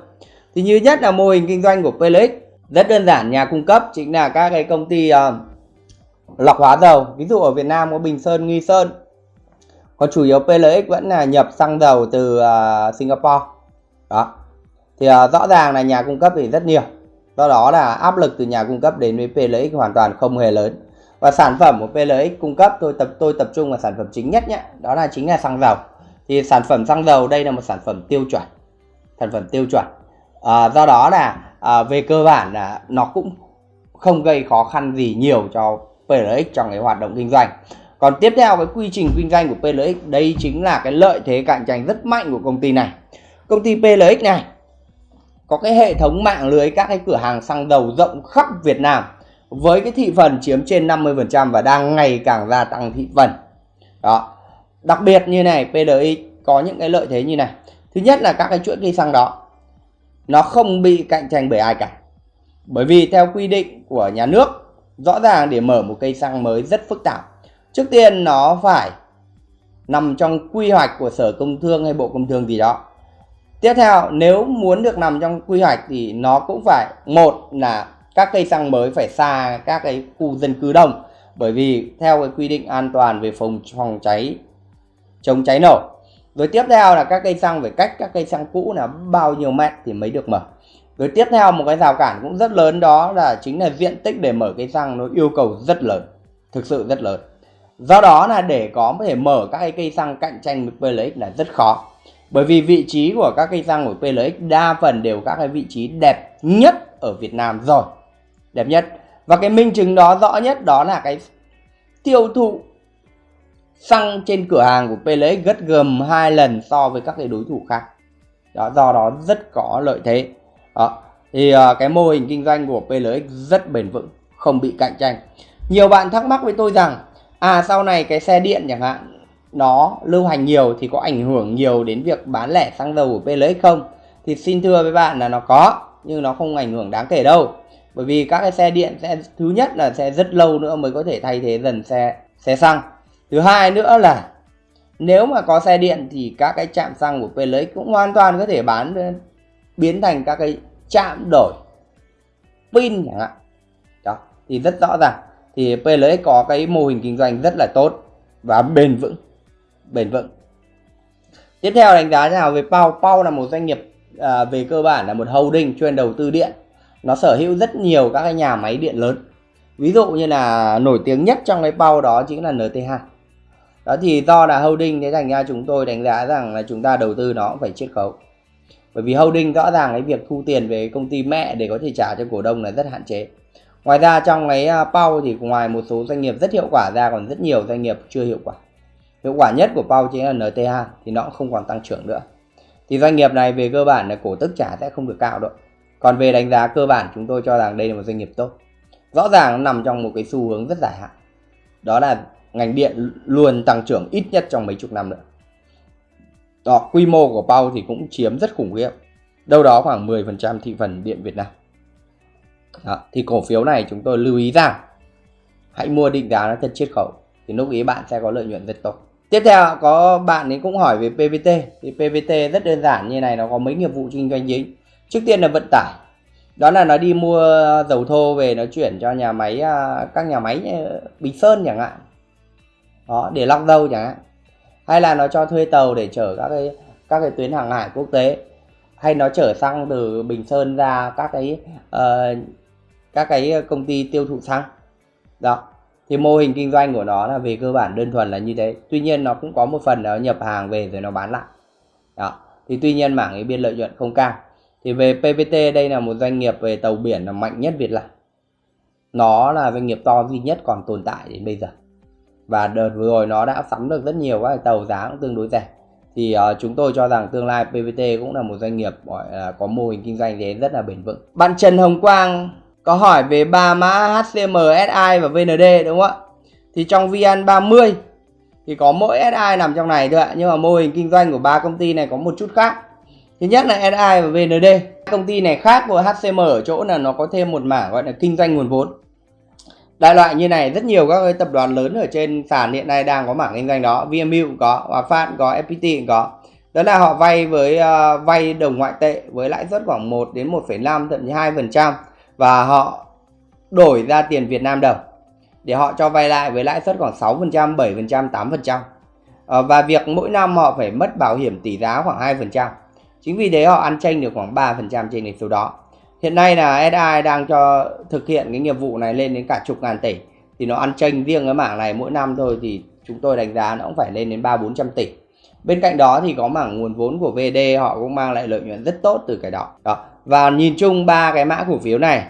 Thì như nhất là mô hình kinh doanh của PLX rất đơn giản nhà cung cấp chính là các cái công ty uh, lọc hóa dầu. Ví dụ ở Việt Nam có Bình Sơn Nghi Sơn. Còn chủ yếu PLX vẫn là nhập xăng dầu từ uh, Singapore. Đó. Thì uh, rõ ràng là nhà cung cấp thì rất nhiều. Do đó là áp lực từ nhà cung cấp đến với PLX hoàn toàn không hề lớn và sản phẩm của PLX cung cấp tôi tập tôi tập trung vào sản phẩm chính nhất nhé. Đó là chính là xăng dầu. Thì sản phẩm xăng dầu đây là một sản phẩm tiêu chuẩn. Sản phẩm tiêu chuẩn. À, do đó là à, về cơ bản là nó cũng không gây khó khăn gì nhiều cho PLX trong cái hoạt động kinh doanh. Còn tiếp theo cái quy trình kinh doanh của PLX đây chính là cái lợi thế cạnh tranh rất mạnh của công ty này. Công ty PLX này có cái hệ thống mạng lưới các cái cửa hàng xăng dầu rộng khắp Việt Nam với cái thị phần chiếm trên 50% và đang ngày càng gia tăng thị phần. Đó. Đặc biệt như này pdi có những cái lợi thế như này. Thứ nhất là các cái chuỗi cây xăng đó, nó không bị cạnh tranh bởi ai cả. Bởi vì theo quy định của nhà nước, rõ ràng để mở một cây xăng mới rất phức tạp. Trước tiên nó phải nằm trong quy hoạch của sở công thương hay bộ công thương gì đó. Tiếp theo, nếu muốn được nằm trong quy hoạch thì nó cũng phải, một là các cây xăng mới phải xa các cái khu dân cư đông. Bởi vì theo cái quy định an toàn về phòng phòng cháy, chống cháy nổ. Rồi tiếp theo là các cây xăng phải cách các cây xăng cũ là bao nhiêu mét thì mới được mở. Rồi tiếp theo một cái rào cản cũng rất lớn đó là chính là diện tích để mở cây xăng nó yêu cầu rất lớn, thực sự rất lớn. Do đó là để có thể mở các cây xăng cạnh tranh với PLX là rất khó. Bởi vì vị trí của các cây xăng của PLX đa phần đều các cái vị trí đẹp nhất ở Việt Nam rồi đẹp nhất. Và cái minh chứng đó rõ nhất đó là cái tiêu thụ xăng trên cửa hàng của PLX gấp gầm hai lần so với các cái đối thủ khác. Đó do đó rất có lợi thế. Đó. thì uh, cái mô hình kinh doanh của PLX rất bền vững không bị cạnh tranh. Nhiều bạn thắc mắc với tôi rằng à sau này cái xe điện chẳng hạn nó lưu hành nhiều thì có ảnh hưởng nhiều đến việc bán lẻ xăng dầu của PLX không? Thì xin thưa với bạn là nó có nhưng nó không ảnh hưởng đáng kể đâu bởi vì các cái xe điện sẽ thứ nhất là sẽ rất lâu nữa mới có thể thay thế dần xe xe xăng. Thứ hai nữa là nếu mà có xe điện thì các cái trạm xăng của PLX cũng hoàn toàn có thể bán ờ, biến thành các cái trạm đổi pin chẳng hạn. Đó thì rất rõ ràng. Thì PLX có cái mô hình kinh doanh rất là tốt và bền vững bền vững. Tiếp theo đánh giá nào về Pau? Pau là một doanh nghiệp à, về cơ bản là một holding chuyên đầu tư điện nó sở hữu rất nhiều các cái nhà máy điện lớn. Ví dụ như là nổi tiếng nhất trong cái bao đó chính là NT2 đó thì do là holding thế thành ra chúng tôi đánh giá rằng là chúng ta đầu tư nó cũng phải chiết khấu. Bởi vì holding rõ ràng cái việc thu tiền về công ty mẹ để có thể trả cho cổ đông là rất hạn chế. Ngoài ra trong cái à, Pau thì ngoài một số doanh nghiệp rất hiệu quả ra còn rất nhiều doanh nghiệp chưa hiệu quả. Hiệu quả nhất của Pau chính là NT2 thì nó cũng không còn tăng trưởng nữa. Thì doanh nghiệp này về cơ bản là cổ tức trả sẽ không được cao đâu còn về đánh giá cơ bản chúng tôi cho rằng đây là một doanh nghiệp tốt. Rõ ràng nó nằm trong một cái xu hướng rất dài hạn. Đó là ngành điện luôn tăng trưởng ít nhất trong mấy chục năm nữa. Đó, quy mô của Pau thì cũng chiếm rất khủng khiếp. Đâu đó khoảng 10% thị phần điện Việt Nam. Đó, thì cổ phiếu này chúng tôi lưu ý rằng hãy mua định giá nó thật chiết khấu thì lúc ý bạn sẽ có lợi nhuận rất tốt. Tiếp theo có bạn ấy cũng hỏi về PVT thì PVT rất đơn giản như này nó có mấy nghiệp vụ kinh doanh chính trước tiên là vận tải. Đó là nó đi mua dầu thô về nó chuyển cho nhà máy à, các nhà máy à, Bình Sơn chẳng hạn. Đó để lọc dầu chẳng hạn. Hay là nó cho thuê tàu để chở các cái các cái tuyến hàng hải quốc tế. Hay nó chở xăng từ Bình Sơn ra các cái uh, các cái công ty tiêu thụ xăng. Đó thì mô hình kinh doanh của nó là về cơ bản đơn thuần là như thế. Tuy nhiên nó cũng có một phần nó nhập hàng về rồi nó bán lại. Đó thì tuy nhiên mảng ấy biên lợi nhuận không cao thì về PVT đây là một doanh nghiệp về tàu biển là mạnh nhất Việt Nam nó là doanh nghiệp to duy nhất còn tồn tại đến bây giờ và đợt vừa rồi nó đã sắm được rất nhiều các tàu giá cũng tương đối rẻ thì uh, chúng tôi cho rằng tương lai PVT cũng là một doanh nghiệp gọi là có mô hình kinh doanh thế rất là bền vững. Bạn Trần Hồng Quang có hỏi về ba mã HCM, SI và VND đúng không ạ? Thì trong VN30 thì có mỗi SI nằm trong này thôi ạ, nhưng mà mô hình kinh doanh của ba công ty này có một chút khác. Thứ nhất là SI và VND. Công ty này khác của HCM ở chỗ là nó có thêm một mảng gọi là kinh doanh nguồn vốn. Đại loại như này rất nhiều các cái tập đoàn lớn ở trên sàn hiện nay đang có mảng kinh doanh đó. VMU cũng có Hòa Phát có FPT cũng có. Đó là họ vay với uh, vay đồng ngoại tệ với lãi suất khoảng 1 đến 1,5 thậm chí 2 phần trăm. Và họ đổi ra tiền Việt Nam đồng để họ cho vay lại với lãi suất khoảng 6 phần trăm 7 phần trăm 8 phần trăm. Ờ, và việc mỗi năm họ phải mất bảo hiểm tỷ giá khoảng 2 phần trăm chính vì thế họ ăn tranh được khoảng 3 phần trăm trên số đó. Hiện nay là SI đang cho thực hiện cái nghiệp vụ này lên đến cả chục ngàn tỷ. Thì nó ăn tranh riêng cái mảng này mỗi năm thôi thì chúng tôi đánh giá nó cũng phải lên đến ba bốn trăm tỷ. Bên cạnh đó thì có mảng nguồn vốn của VD họ cũng mang lại lợi nhuận rất tốt từ cái đó. Đó. Và nhìn chung ba cái mã cổ phiếu này,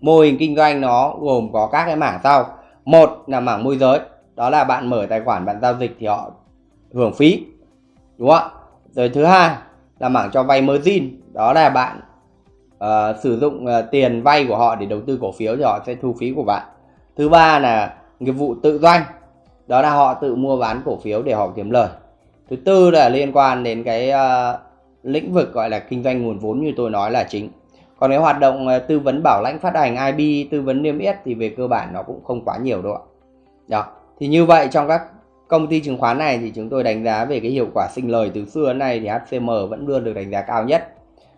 mô hình kinh doanh nó gồm có các cái mảng sau. Một là mảng môi giới, đó là bạn mở tài khoản, bạn giao dịch thì họ hưởng phí, đúng không ạ? Rồi thứ hai là mảng cho vay margin. Đó là bạn uh, sử dụng uh, tiền vay của họ để đầu tư cổ phiếu thì họ sẽ thu phí của bạn. Thứ ba là nghiệp vụ tự doanh. Đó là họ tự mua bán cổ phiếu để họ kiếm lời. Thứ tư là liên quan đến cái uh, lĩnh vực gọi là kinh doanh nguồn vốn như tôi nói là chính. Còn cái hoạt động uh, tư vấn bảo lãnh phát hành IB tư vấn niêm yết thì về cơ bản nó cũng không quá nhiều đâu ạ. Đó thì như vậy trong các công ty chứng khoán này thì chúng tôi đánh giá về cái hiệu quả sinh lời từ xưa đến nay thì HCM vẫn luôn được đánh giá cao nhất.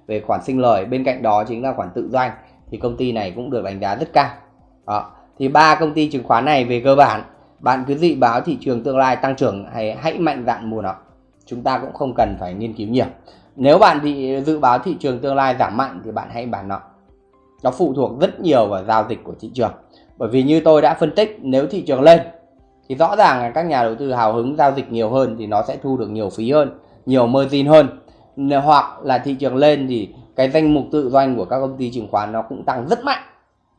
Về khoản sinh lời, bên cạnh đó chính là khoản tự doanh thì công ty này cũng được đánh giá rất cao. Đó. thì ba công ty chứng khoán này về cơ bản, bạn cứ dự báo thị trường tương lai tăng trưởng hay hãy mạnh dạn mua nó, chúng ta cũng không cần phải nghiên cứu nhiều. Nếu bạn bị dự báo thị trường tương lai giảm mạnh thì bạn hãy bán nó. Nó phụ thuộc rất nhiều vào giao dịch của thị trường. Bởi vì như tôi đã phân tích, nếu thị trường lên thì rõ ràng là các nhà đầu tư hào hứng giao dịch nhiều hơn thì nó sẽ thu được nhiều phí hơn, nhiều margin hơn. Hoặc là thị trường lên thì cái danh mục tự doanh của các công ty chứng khoán nó cũng tăng rất mạnh.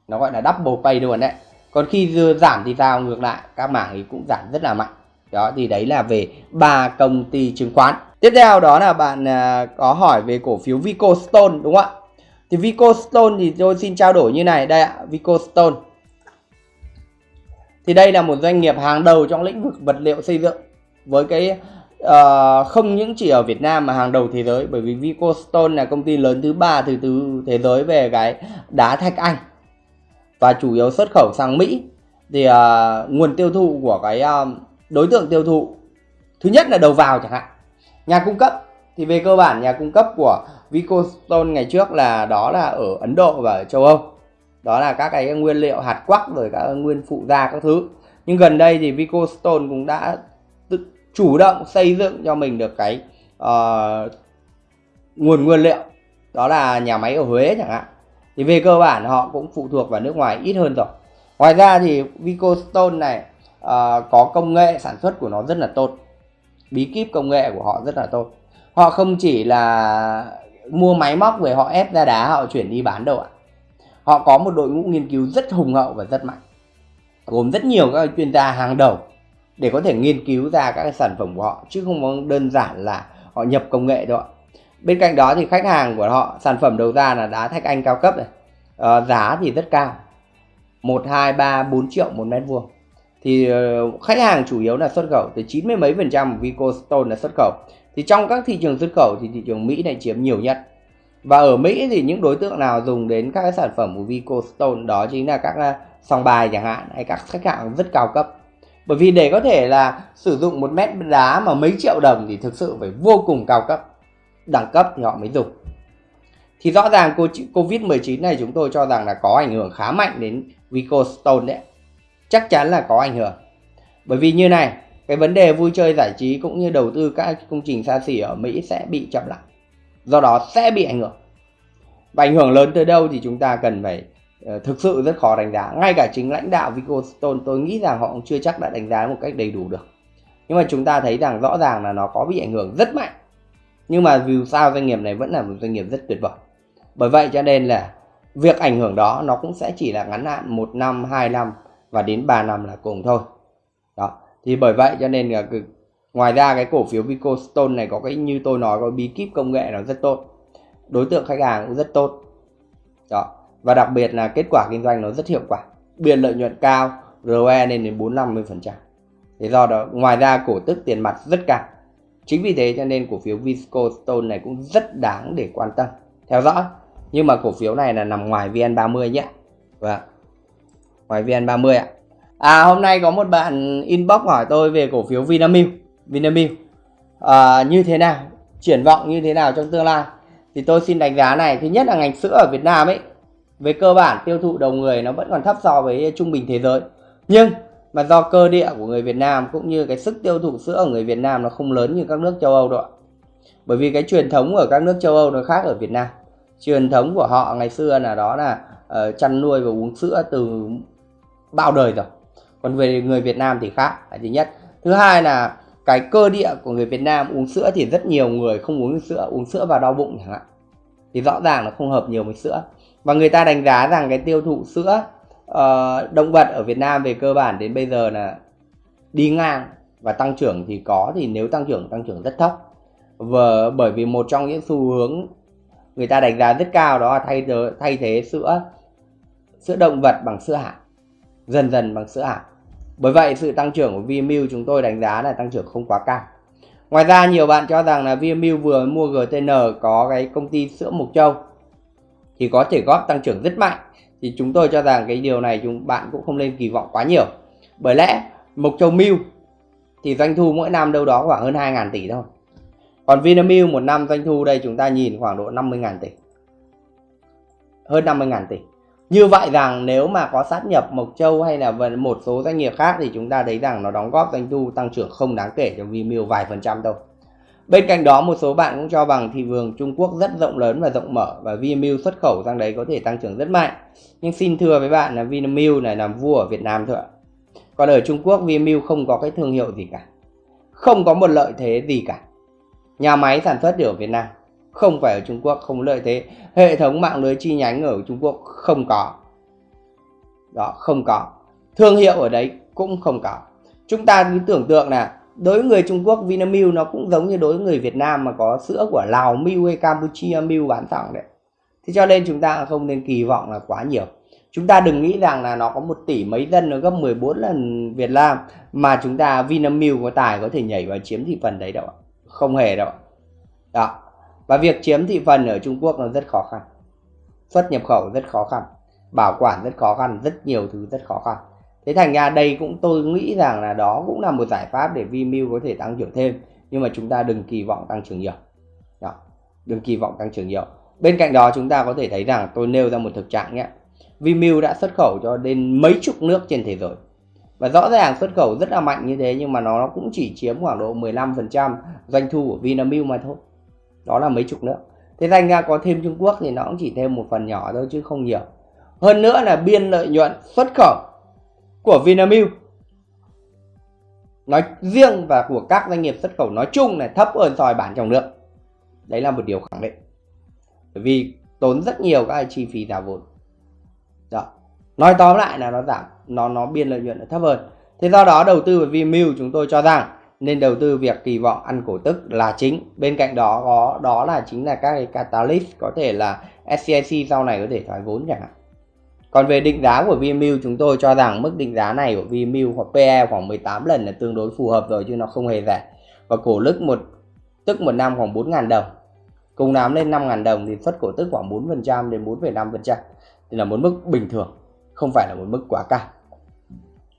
Nó gọi là double pay luôn đấy. Còn khi giảm thì sao ngược lại, các mảng thì cũng giảm rất là mạnh. Đó, thì đấy là về ba công ty chứng khoán. Tiếp theo đó là bạn à, có hỏi về cổ phiếu Vico Stone đúng không ạ? Thì Vico Stone thì tôi xin trao đổi như này. Đây ạ Vico Stone thì đây là một doanh nghiệp hàng đầu trong lĩnh vực vật liệu xây dựng. Với cái uh, không những chỉ ở Việt Nam mà hàng đầu thế giới. Bởi vì Vicostone là công ty lớn thứ ba thứ tư thế giới về cái đá thạch anh. Và chủ yếu xuất khẩu sang Mỹ. Thì uh, nguồn tiêu thụ của cái uh, đối tượng tiêu thụ thứ nhất là đầu vào chẳng hạn. Nhà cung cấp. Thì về cơ bản nhà cung cấp của Vicostone ngày trước là đó là ở Ấn Độ và ở châu Âu đó là các cái nguyên liệu hạt quắc rồi các nguyên phụ gia các thứ. Nhưng gần đây thì Vicostone cũng đã tự chủ động xây dựng cho mình được cái uh, nguồn nguyên liệu. Đó là nhà máy ở Huế chẳng hạn. Thì về cơ bản họ cũng phụ thuộc vào nước ngoài ít hơn rồi. Ngoài ra thì Vicostone này uh, có công nghệ sản xuất của nó rất là tốt. Bí kíp công nghệ của họ rất là tốt. Họ không chỉ là mua máy móc về họ ép ra đá họ chuyển đi bán đâu ạ họ có một đội ngũ nghiên cứu rất hùng hậu và rất mạnh gồm rất nhiều các chuyên gia hàng đầu để có thể nghiên cứu ra các sản phẩm của họ chứ không đơn giản là họ nhập công nghệ đâu bên cạnh đó thì khách hàng của họ sản phẩm đầu ra là đá thạch anh cao cấp này. À, giá thì rất cao 1, 2, 3, 4 triệu một mét vuông. Thì ờ, khách hàng chủ yếu là xuất khẩu từ 90 mấy phần trăm Vico Stone là xuất khẩu. Thì trong các thị trường xuất khẩu thì thị trường Mỹ này chiếm nhiều nhất và ở Mỹ thì những đối tượng nào dùng đến các cái sản phẩm của Vico Stone đó chính là các à, sòng bài chẳng hạn, hay các khách hàng rất cao cấp. Bởi vì để có thể là sử dụng một mét đá mà mấy triệu đồng thì thực sự phải vô cùng cao cấp, đẳng cấp thì họ mới dùng. Thì rõ ràng Covid-19 này chúng tôi cho rằng là có ảnh hưởng khá mạnh đến Vico Stone đấy. Chắc chắn là có ảnh hưởng. Bởi vì như này, cái vấn đề vui chơi giải trí cũng như đầu tư các công trình xa xỉ ở Mỹ sẽ bị chậm lại do đó sẽ bị ảnh hưởng. Và ảnh hưởng lớn tới đâu thì chúng ta cần phải uh, thực sự rất khó đánh giá. Ngay cả chính lãnh đạo Vicostone tôi nghĩ rằng họ cũng chưa chắc đã đánh giá một cách đầy đủ được. Nhưng mà chúng ta thấy rằng rõ ràng là nó có bị ảnh hưởng rất mạnh. Nhưng mà dù sao doanh nghiệp này vẫn là một doanh nghiệp rất tuyệt vời. Bởi vậy cho nên là việc ảnh hưởng đó nó cũng sẽ chỉ là ngắn hạn một năm hai năm và đến 3 năm là cùng thôi. Đó. Thì bởi vậy cho nên là ngoài ra cái cổ phiếu Vicostone này có cái, như tôi nói, có bí kíp công nghệ nó rất tốt. Đối tượng khách hàng cũng rất tốt. Đó. Và đặc biệt là kết quả kinh doanh nó rất hiệu quả. Biên lợi nhuận cao ROE lên đến 4 50 phần trăm. Thế do đó, ngoài ra cổ tức tiền mặt rất cao. Chính vì thế cho nên cổ phiếu Vicostone này cũng rất đáng để quan tâm. Theo dõi. Nhưng mà cổ phiếu này là nằm ngoài VN30 nhé. Và vâng. Ngoài VN30 ạ. À hôm nay có một bạn inbox hỏi tôi về cổ phiếu Vinamilk. Vinamilk. À, như thế nào? Triển vọng như thế nào trong tương lai? Thì tôi xin đánh giá này thứ nhất là ngành sữa ở Việt Nam ấy về cơ bản tiêu thụ đầu người nó vẫn còn thấp so với trung bình thế giới. Nhưng mà do cơ địa của người Việt Nam cũng như cái sức tiêu thụ sữa ở người Việt Nam nó không lớn như các nước châu Âu đâu bởi vì cái truyền thống ở các nước châu Âu nó khác ở Việt Nam. Truyền thống của họ ngày xưa là đó là uh, chăn nuôi và uống sữa từ bao đời rồi. Còn về người Việt Nam thì khác là thứ nhất. Thứ hai là cái cơ địa của người Việt Nam uống sữa thì rất nhiều người không uống sữa uống sữa và đau bụng chẳng hạn. Thì rõ ràng là không hợp nhiều với sữa. Và người ta đánh giá rằng cái tiêu thụ sữa uh, động vật ở Việt Nam về cơ bản đến bây giờ là đi ngang và tăng trưởng thì có thì nếu tăng trưởng tăng trưởng rất thấp. Và bởi vì một trong những xu hướng người ta đánh giá rất cao đó là thay thế, thay thế sữa sữa động vật bằng sữa hạt dần dần bằng sữa hạt bởi vậy, sự tăng trưởng của VMU chúng tôi đánh giá là tăng trưởng không quá cao. Ngoài ra, nhiều bạn cho rằng là VMU vừa mua GTN có cái công ty sữa Mộc Châu thì có thể góp tăng trưởng rất mạnh. Thì chúng tôi cho rằng cái điều này chúng bạn cũng không nên kỳ vọng quá nhiều. Bởi lẽ, Mộc Châu Mew thì doanh thu mỗi năm đâu đó khoảng hơn 2.000 tỷ thôi. Còn Vinamilk một năm doanh thu đây chúng ta nhìn khoảng độ 50.000 tỷ. Hơn 50.000 tỷ như vậy rằng nếu mà có sát nhập Mộc Châu hay là một số doanh nghiệp khác thì chúng ta thấy rằng nó đóng góp doanh thu tăng trưởng không đáng kể cho Vimeo vài phần trăm thôi. Bên cạnh đó, một số bạn cũng cho rằng thị trường Trung Quốc rất rộng lớn và rộng mở và Vinamilk xuất khẩu sang đấy có thể tăng trưởng rất mạnh. Nhưng xin thưa với bạn là Vinamilk này làm vua ở Việt Nam thôi ạ. Còn ở Trung Quốc Vinamilk không có cái thương hiệu gì cả. Không có một lợi thế gì cả. Nhà máy sản xuất ở Việt Nam không phải ở Trung Quốc, không lợi thế. Hệ thống mạng lưới chi nhánh ở Trung Quốc không có. Đó, không có. Thương hiệu ở đấy cũng không có. Chúng ta cứ tưởng tượng là đối với người Trung Quốc, Vinamilk nó cũng giống như đối với người Việt Nam mà có sữa của Lào Milk hay Campuchia Milk bán sẵn đấy. Thế cho nên chúng ta không nên kỳ vọng là quá nhiều. Chúng ta đừng nghĩ rằng là nó có một tỷ mấy dân, nó gấp 14 lần Việt Nam mà chúng ta Vinamilk có tài có thể nhảy vào chiếm thị phần đấy đâu không hề đâu đó và việc chiếm thị phần ở Trung Quốc nó rất khó khăn. Xuất nhập khẩu rất khó khăn. Bảo quản rất khó khăn. Rất nhiều thứ rất khó khăn. Thế thành ra đây cũng tôi nghĩ rằng là đó cũng là một giải pháp để Vimeo có thể tăng trưởng thêm. Nhưng mà chúng ta đừng kỳ vọng tăng trưởng nhiều. Đó. đừng kỳ vọng tăng trưởng nhiều. Bên cạnh đó chúng ta có thể thấy rằng tôi nêu ra một thực trạng nhé. Vimeo đã xuất khẩu cho đến mấy chục nước trên thế giới. Và rõ ràng xuất khẩu rất là mạnh như thế nhưng mà nó cũng chỉ chiếm khoảng độ 15% doanh thu của Vinamilk mà thôi đó là mấy chục nước thế thành ra có thêm Trung Quốc thì nó cũng chỉ thêm một phần nhỏ thôi chứ không nhiều. Hơn nữa là biên lợi nhuận xuất khẩu của Vinamilk. Nói riêng và của các doanh nghiệp xuất khẩu nói chung là thấp hơn soi bản trong nước. Đấy là một điều khẳng định. Bởi vì tốn rất nhiều các chi phí giả vốn. Đó. Nói tóm lại là nó giảm, nó nó biên lợi nhuận thấp hơn. Thế do đó đầu tư vào Vinamilk chúng tôi cho rằng nên đầu tư việc kỳ vọng ăn cổ tức là chính. Bên cạnh đó có đó là chính là các cái catalyst có thể là SCIC sau này có thể thoái vốn chẳng hạn. Còn về định giá của VMU chúng tôi cho rằng mức định giá này của VMU hoặc PE khoảng 18 lần là tương đối phù hợp rồi chứ nó không hề rẻ. Và cổ lức một tức một năm khoảng 4.000 đồng. Cùng nắm lên 5.000 đồng thì xuất cổ tức khoảng 4% đến 4,5% thì là một mức bình thường không phải là một mức quá cao.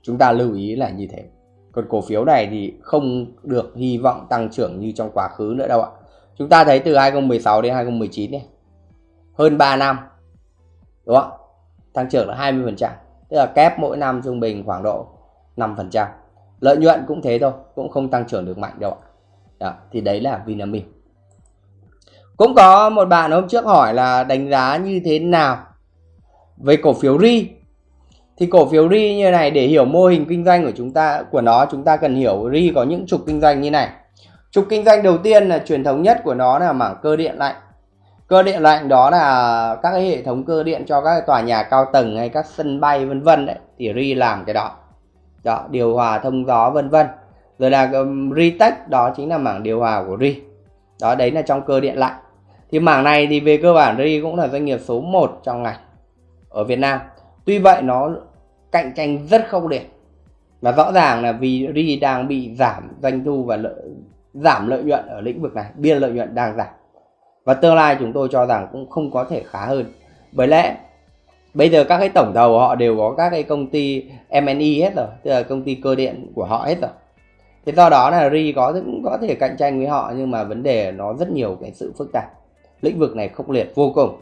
Chúng ta lưu ý là như thế còn cổ phiếu này thì không được hy vọng tăng trưởng như trong quá khứ nữa đâu ạ. Chúng ta thấy từ 2016 đến 2019 này hơn 3 năm đúng không? Tăng trưởng là 20% tức là kép mỗi năm trung bình khoảng độ 5% lợi nhuận cũng thế thôi cũng không tăng trưởng được mạnh đâu ạ. Đó, thì đấy là Vinamilk. Cũng có một bạn hôm trước hỏi là đánh giá như thế nào về cổ phiếu RI? Thì cổ phiếu RI như này để hiểu mô hình kinh doanh của chúng ta của nó chúng ta cần hiểu RI có những trục kinh doanh như này. Trục kinh doanh đầu tiên là truyền thống nhất của nó là mảng cơ điện lạnh. Cơ điện lạnh đó là các cái hệ thống cơ điện cho các tòa nhà cao tầng hay các sân bay vân vân đấy. Thì RI làm cái đó. Đó điều hòa thông gió vân vân. Rồi là um, Ritech đó chính là mảng điều hòa của RI. Đó đấy là trong cơ điện lạnh. Thì mảng này thì về cơ bản RI cũng là doanh nghiệp số 1 trong ngành ở Việt Nam tuy vậy nó cạnh tranh rất khốc liệt. Và rõ ràng là vì RI đang bị giảm doanh thu và lợi, giảm lợi nhuận ở lĩnh vực này biên lợi nhuận đang giảm. Và tương lai chúng tôi cho rằng cũng không có thể khá hơn. Bởi lẽ bây giờ các cái tổng đầu họ đều có các cái công ty M&E hết rồi tức là công ty cơ điện của họ hết rồi. Thế do đó là RI có cũng có thể cạnh tranh với họ nhưng mà vấn đề nó rất nhiều cái sự phức tạp. Lĩnh vực này khốc liệt vô cùng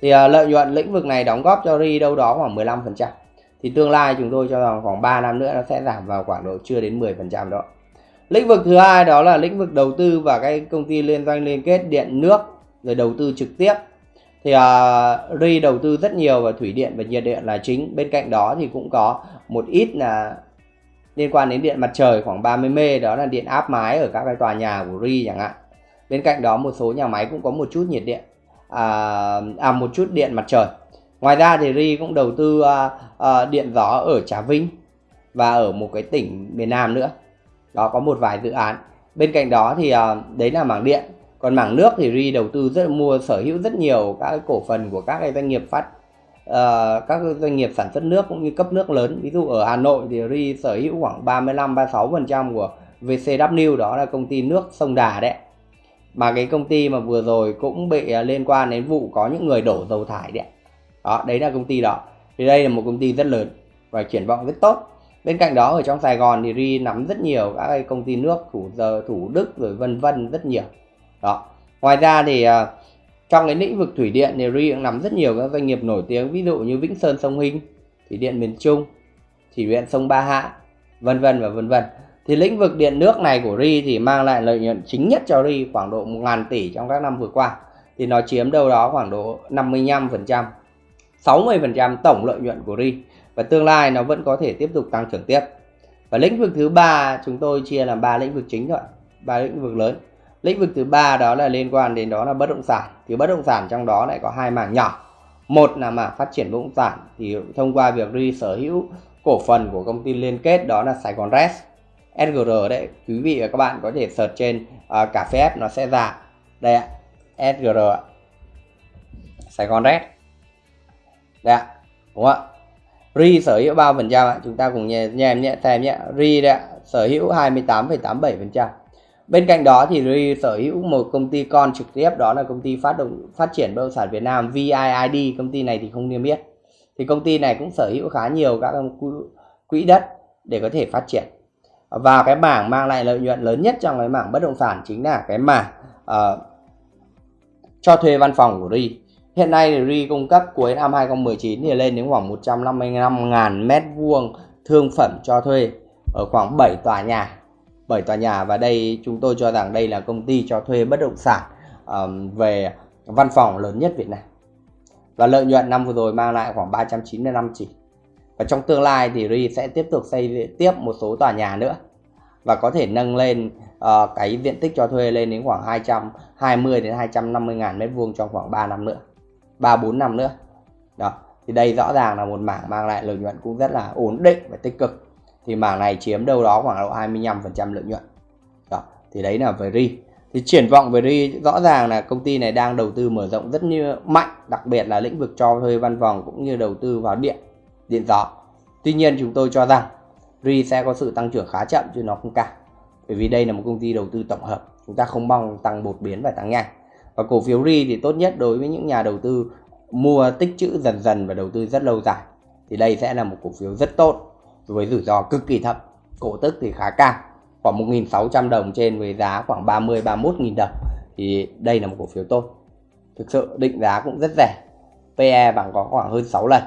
thì uh, lợi nhuận lĩnh vực này đóng góp cho RI đâu đó khoảng 15% thì tương lai chúng tôi cho rằng khoảng 3 năm nữa nó sẽ giảm vào khoảng độ chưa đến 10% đó. Lĩnh vực thứ hai đó là lĩnh vực đầu tư và cái công ty liên doanh liên kết điện nước rồi đầu tư trực tiếp. Thì uh, RI đầu tư rất nhiều vào thủy điện và nhiệt điện là chính. Bên cạnh đó thì cũng có một ít là liên quan đến điện mặt trời khoảng 30 mê đó là điện áp mái ở các cái tòa nhà của RI chẳng hạn. Bên cạnh đó một số nhà máy cũng có một chút nhiệt điện à, à một chút điện mặt trời. Ngoài ra thì RI cũng đầu tư à, à, điện gió ở Trà Vinh và ở một cái tỉnh miền Nam nữa. Đó có một vài dự án. Bên cạnh đó thì à, đấy là mảng điện. Còn mảng nước thì ri đầu tư rất mua sở hữu rất nhiều các cái cổ phần của các cái doanh nghiệp phát uh, các doanh nghiệp sản xuất nước cũng như cấp nước lớn. Ví dụ ở Hà Nội thì ri sở hữu khoảng 35 36 phần trăm của VCW đó là công ty nước sông Đà đấy mà cái công ty mà vừa rồi cũng bị à, liên quan đến vụ có những người đổ dầu thải đấy đó, đấy là công ty đó. Thì đây là một công ty rất lớn và triển vọng rất tốt. Bên cạnh đó, ở trong Sài Gòn thì ri nắm rất nhiều các cái công ty nước, thủ giờ thủ đức rồi vân vân rất nhiều. Đó. Ngoài ra thì à, trong cái lĩnh vực thủy điện thì ri cũng nắm rất nhiều các doanh nghiệp nổi tiếng, ví dụ như vĩnh sơn sông hinh, thủy điện miền trung, thủy điện sông ba hạ, vân vân và vân vân thì lĩnh vực điện nước này của ri thì mang lại lợi nhuận chính nhất cho ri khoảng độ 1.000 tỷ trong các năm vừa qua. Thì nó chiếm đâu đó khoảng độ 55 phần trăm 60 phần trăm tổng lợi nhuận của ri. Và tương lai nó vẫn có thể tiếp tục tăng trưởng tiếp. Và lĩnh vực thứ ba, chúng tôi chia làm ba lĩnh vực chính thôi ba lĩnh vực lớn. Lĩnh vực thứ ba đó là liên quan đến đó là bất động sản. Thì bất động sản trong đó lại có hai mảng nhỏ. Một là mảng phát triển bất động sản. Thì thông qua việc ri sở hữu cổ phần của công ty liên kết đó là Sài Gòn Res. SGR đấy quý vị và các bạn có thể search trên uh, cà phê nó sẽ ra đây ạ SGR Sài Gòn red đây ạ đúng không ạ RI sở hữu bao phần trăm ạ. Chúng ta cùng nhé em nhé xem nhé. RI đấy ạ, sở hữu 28,87%. Bên cạnh đó thì RI sở hữu một công ty con trực tiếp đó là công ty phát động phát triển bất động sản Việt Nam VIID. Công ty này thì không niêm yết. Thì công ty này cũng sở hữu khá nhiều các quỹ đất để có thể phát triển. Và cái mảng mang lại lợi nhuận lớn nhất trong cái mảng bất động sản chính là cái mảng uh, cho thuê văn phòng của RI. Hiện nay thì RI cung cấp cuối năm 2019 thì lên đến khoảng 155.000 mét vuông thương phẩm cho thuê ở khoảng 7 tòa nhà. 7 tòa nhà và đây chúng tôi cho rằng đây là công ty cho thuê bất động sản um, về văn phòng lớn nhất Việt Nam. Và lợi nhuận năm vừa rồi mang lại khoảng 395 tỷ. Và trong tương lai thì RI sẽ tiếp tục xây tiếp một số tòa nhà nữa. Và có thể nâng lên uh, cái diện tích cho thuê lên đến khoảng 220 đến 250 ngàn mét vuông trong khoảng 3 năm nữa 3 4 năm nữa. Đó thì đây rõ ràng là một mảng mang lại lợi nhuận cũng rất là ổn định và tích cực. Thì mảng này chiếm đâu đó khoảng độ 25% lợi nhuận. Đó thì đấy là về RI. Thì triển vọng về RI rõ ràng là công ty này đang đầu tư mở rộng rất như mạnh đặc biệt là lĩnh vực cho thuê văn phòng cũng như đầu tư vào điện điện gió. Tuy nhiên chúng tôi cho rằng RI sẽ có sự tăng trưởng khá chậm chứ nó không cao. Bởi vì đây là một công ty đầu tư tổng hợp. Chúng ta không mong tăng bột biến và tăng nhanh. Và cổ phiếu RI thì tốt nhất đối với những nhà đầu tư mua tích trữ dần dần và đầu tư rất lâu dài. Thì đây sẽ là một cổ phiếu rất tốt với rủi ro cực kỳ thấp. Cổ tức thì khá cao, khoảng 1.600 đồng trên với giá khoảng 30 31.000 đồng. Thì đây là một cổ phiếu tốt. Thực sự định giá cũng rất rẻ. PE bằng có khoảng hơn 6 lần.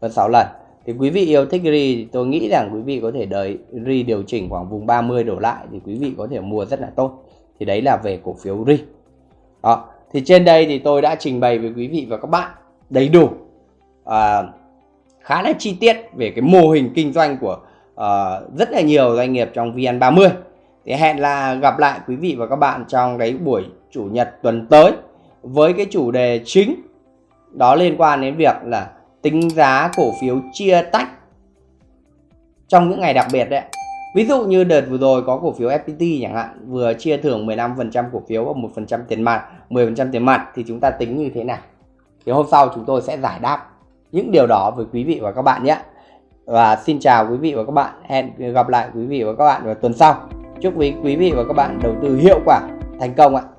Vâng, và 6 lần. Thì quý vị yêu thích RI thì tôi nghĩ rằng quý vị có thể đợi RI điều chỉnh khoảng vùng 30 đổ lại thì quý vị có thể mua rất là tốt. Thì đấy là về cổ phiếu RI. Đó thì trên đây thì tôi đã trình bày với quý vị và các bạn đầy đủ à, khá là chi tiết về cái mô hình kinh doanh của à, rất là nhiều doanh nghiệp trong VN30 thì hẹn là gặp lại quý vị và các bạn trong cái buổi chủ nhật tuần tới với cái chủ đề chính đó liên quan đến việc là tính giá cổ phiếu chia tách trong những ngày đặc biệt đấy Ví dụ như đợt vừa rồi có cổ phiếu FPT chẳng hạn, vừa chia thưởng 15% cổ phiếu và 1% tiền mặt 10% tiền mặt thì chúng ta tính như thế nào? Thì hôm sau chúng tôi sẽ giải đáp những điều đó với quý vị và các bạn nhé. Và xin chào quý vị và các bạn, hẹn gặp lại quý vị và các bạn vào tuần sau. Chúc quý quý vị và các bạn đầu tư hiệu quả, thành công ạ.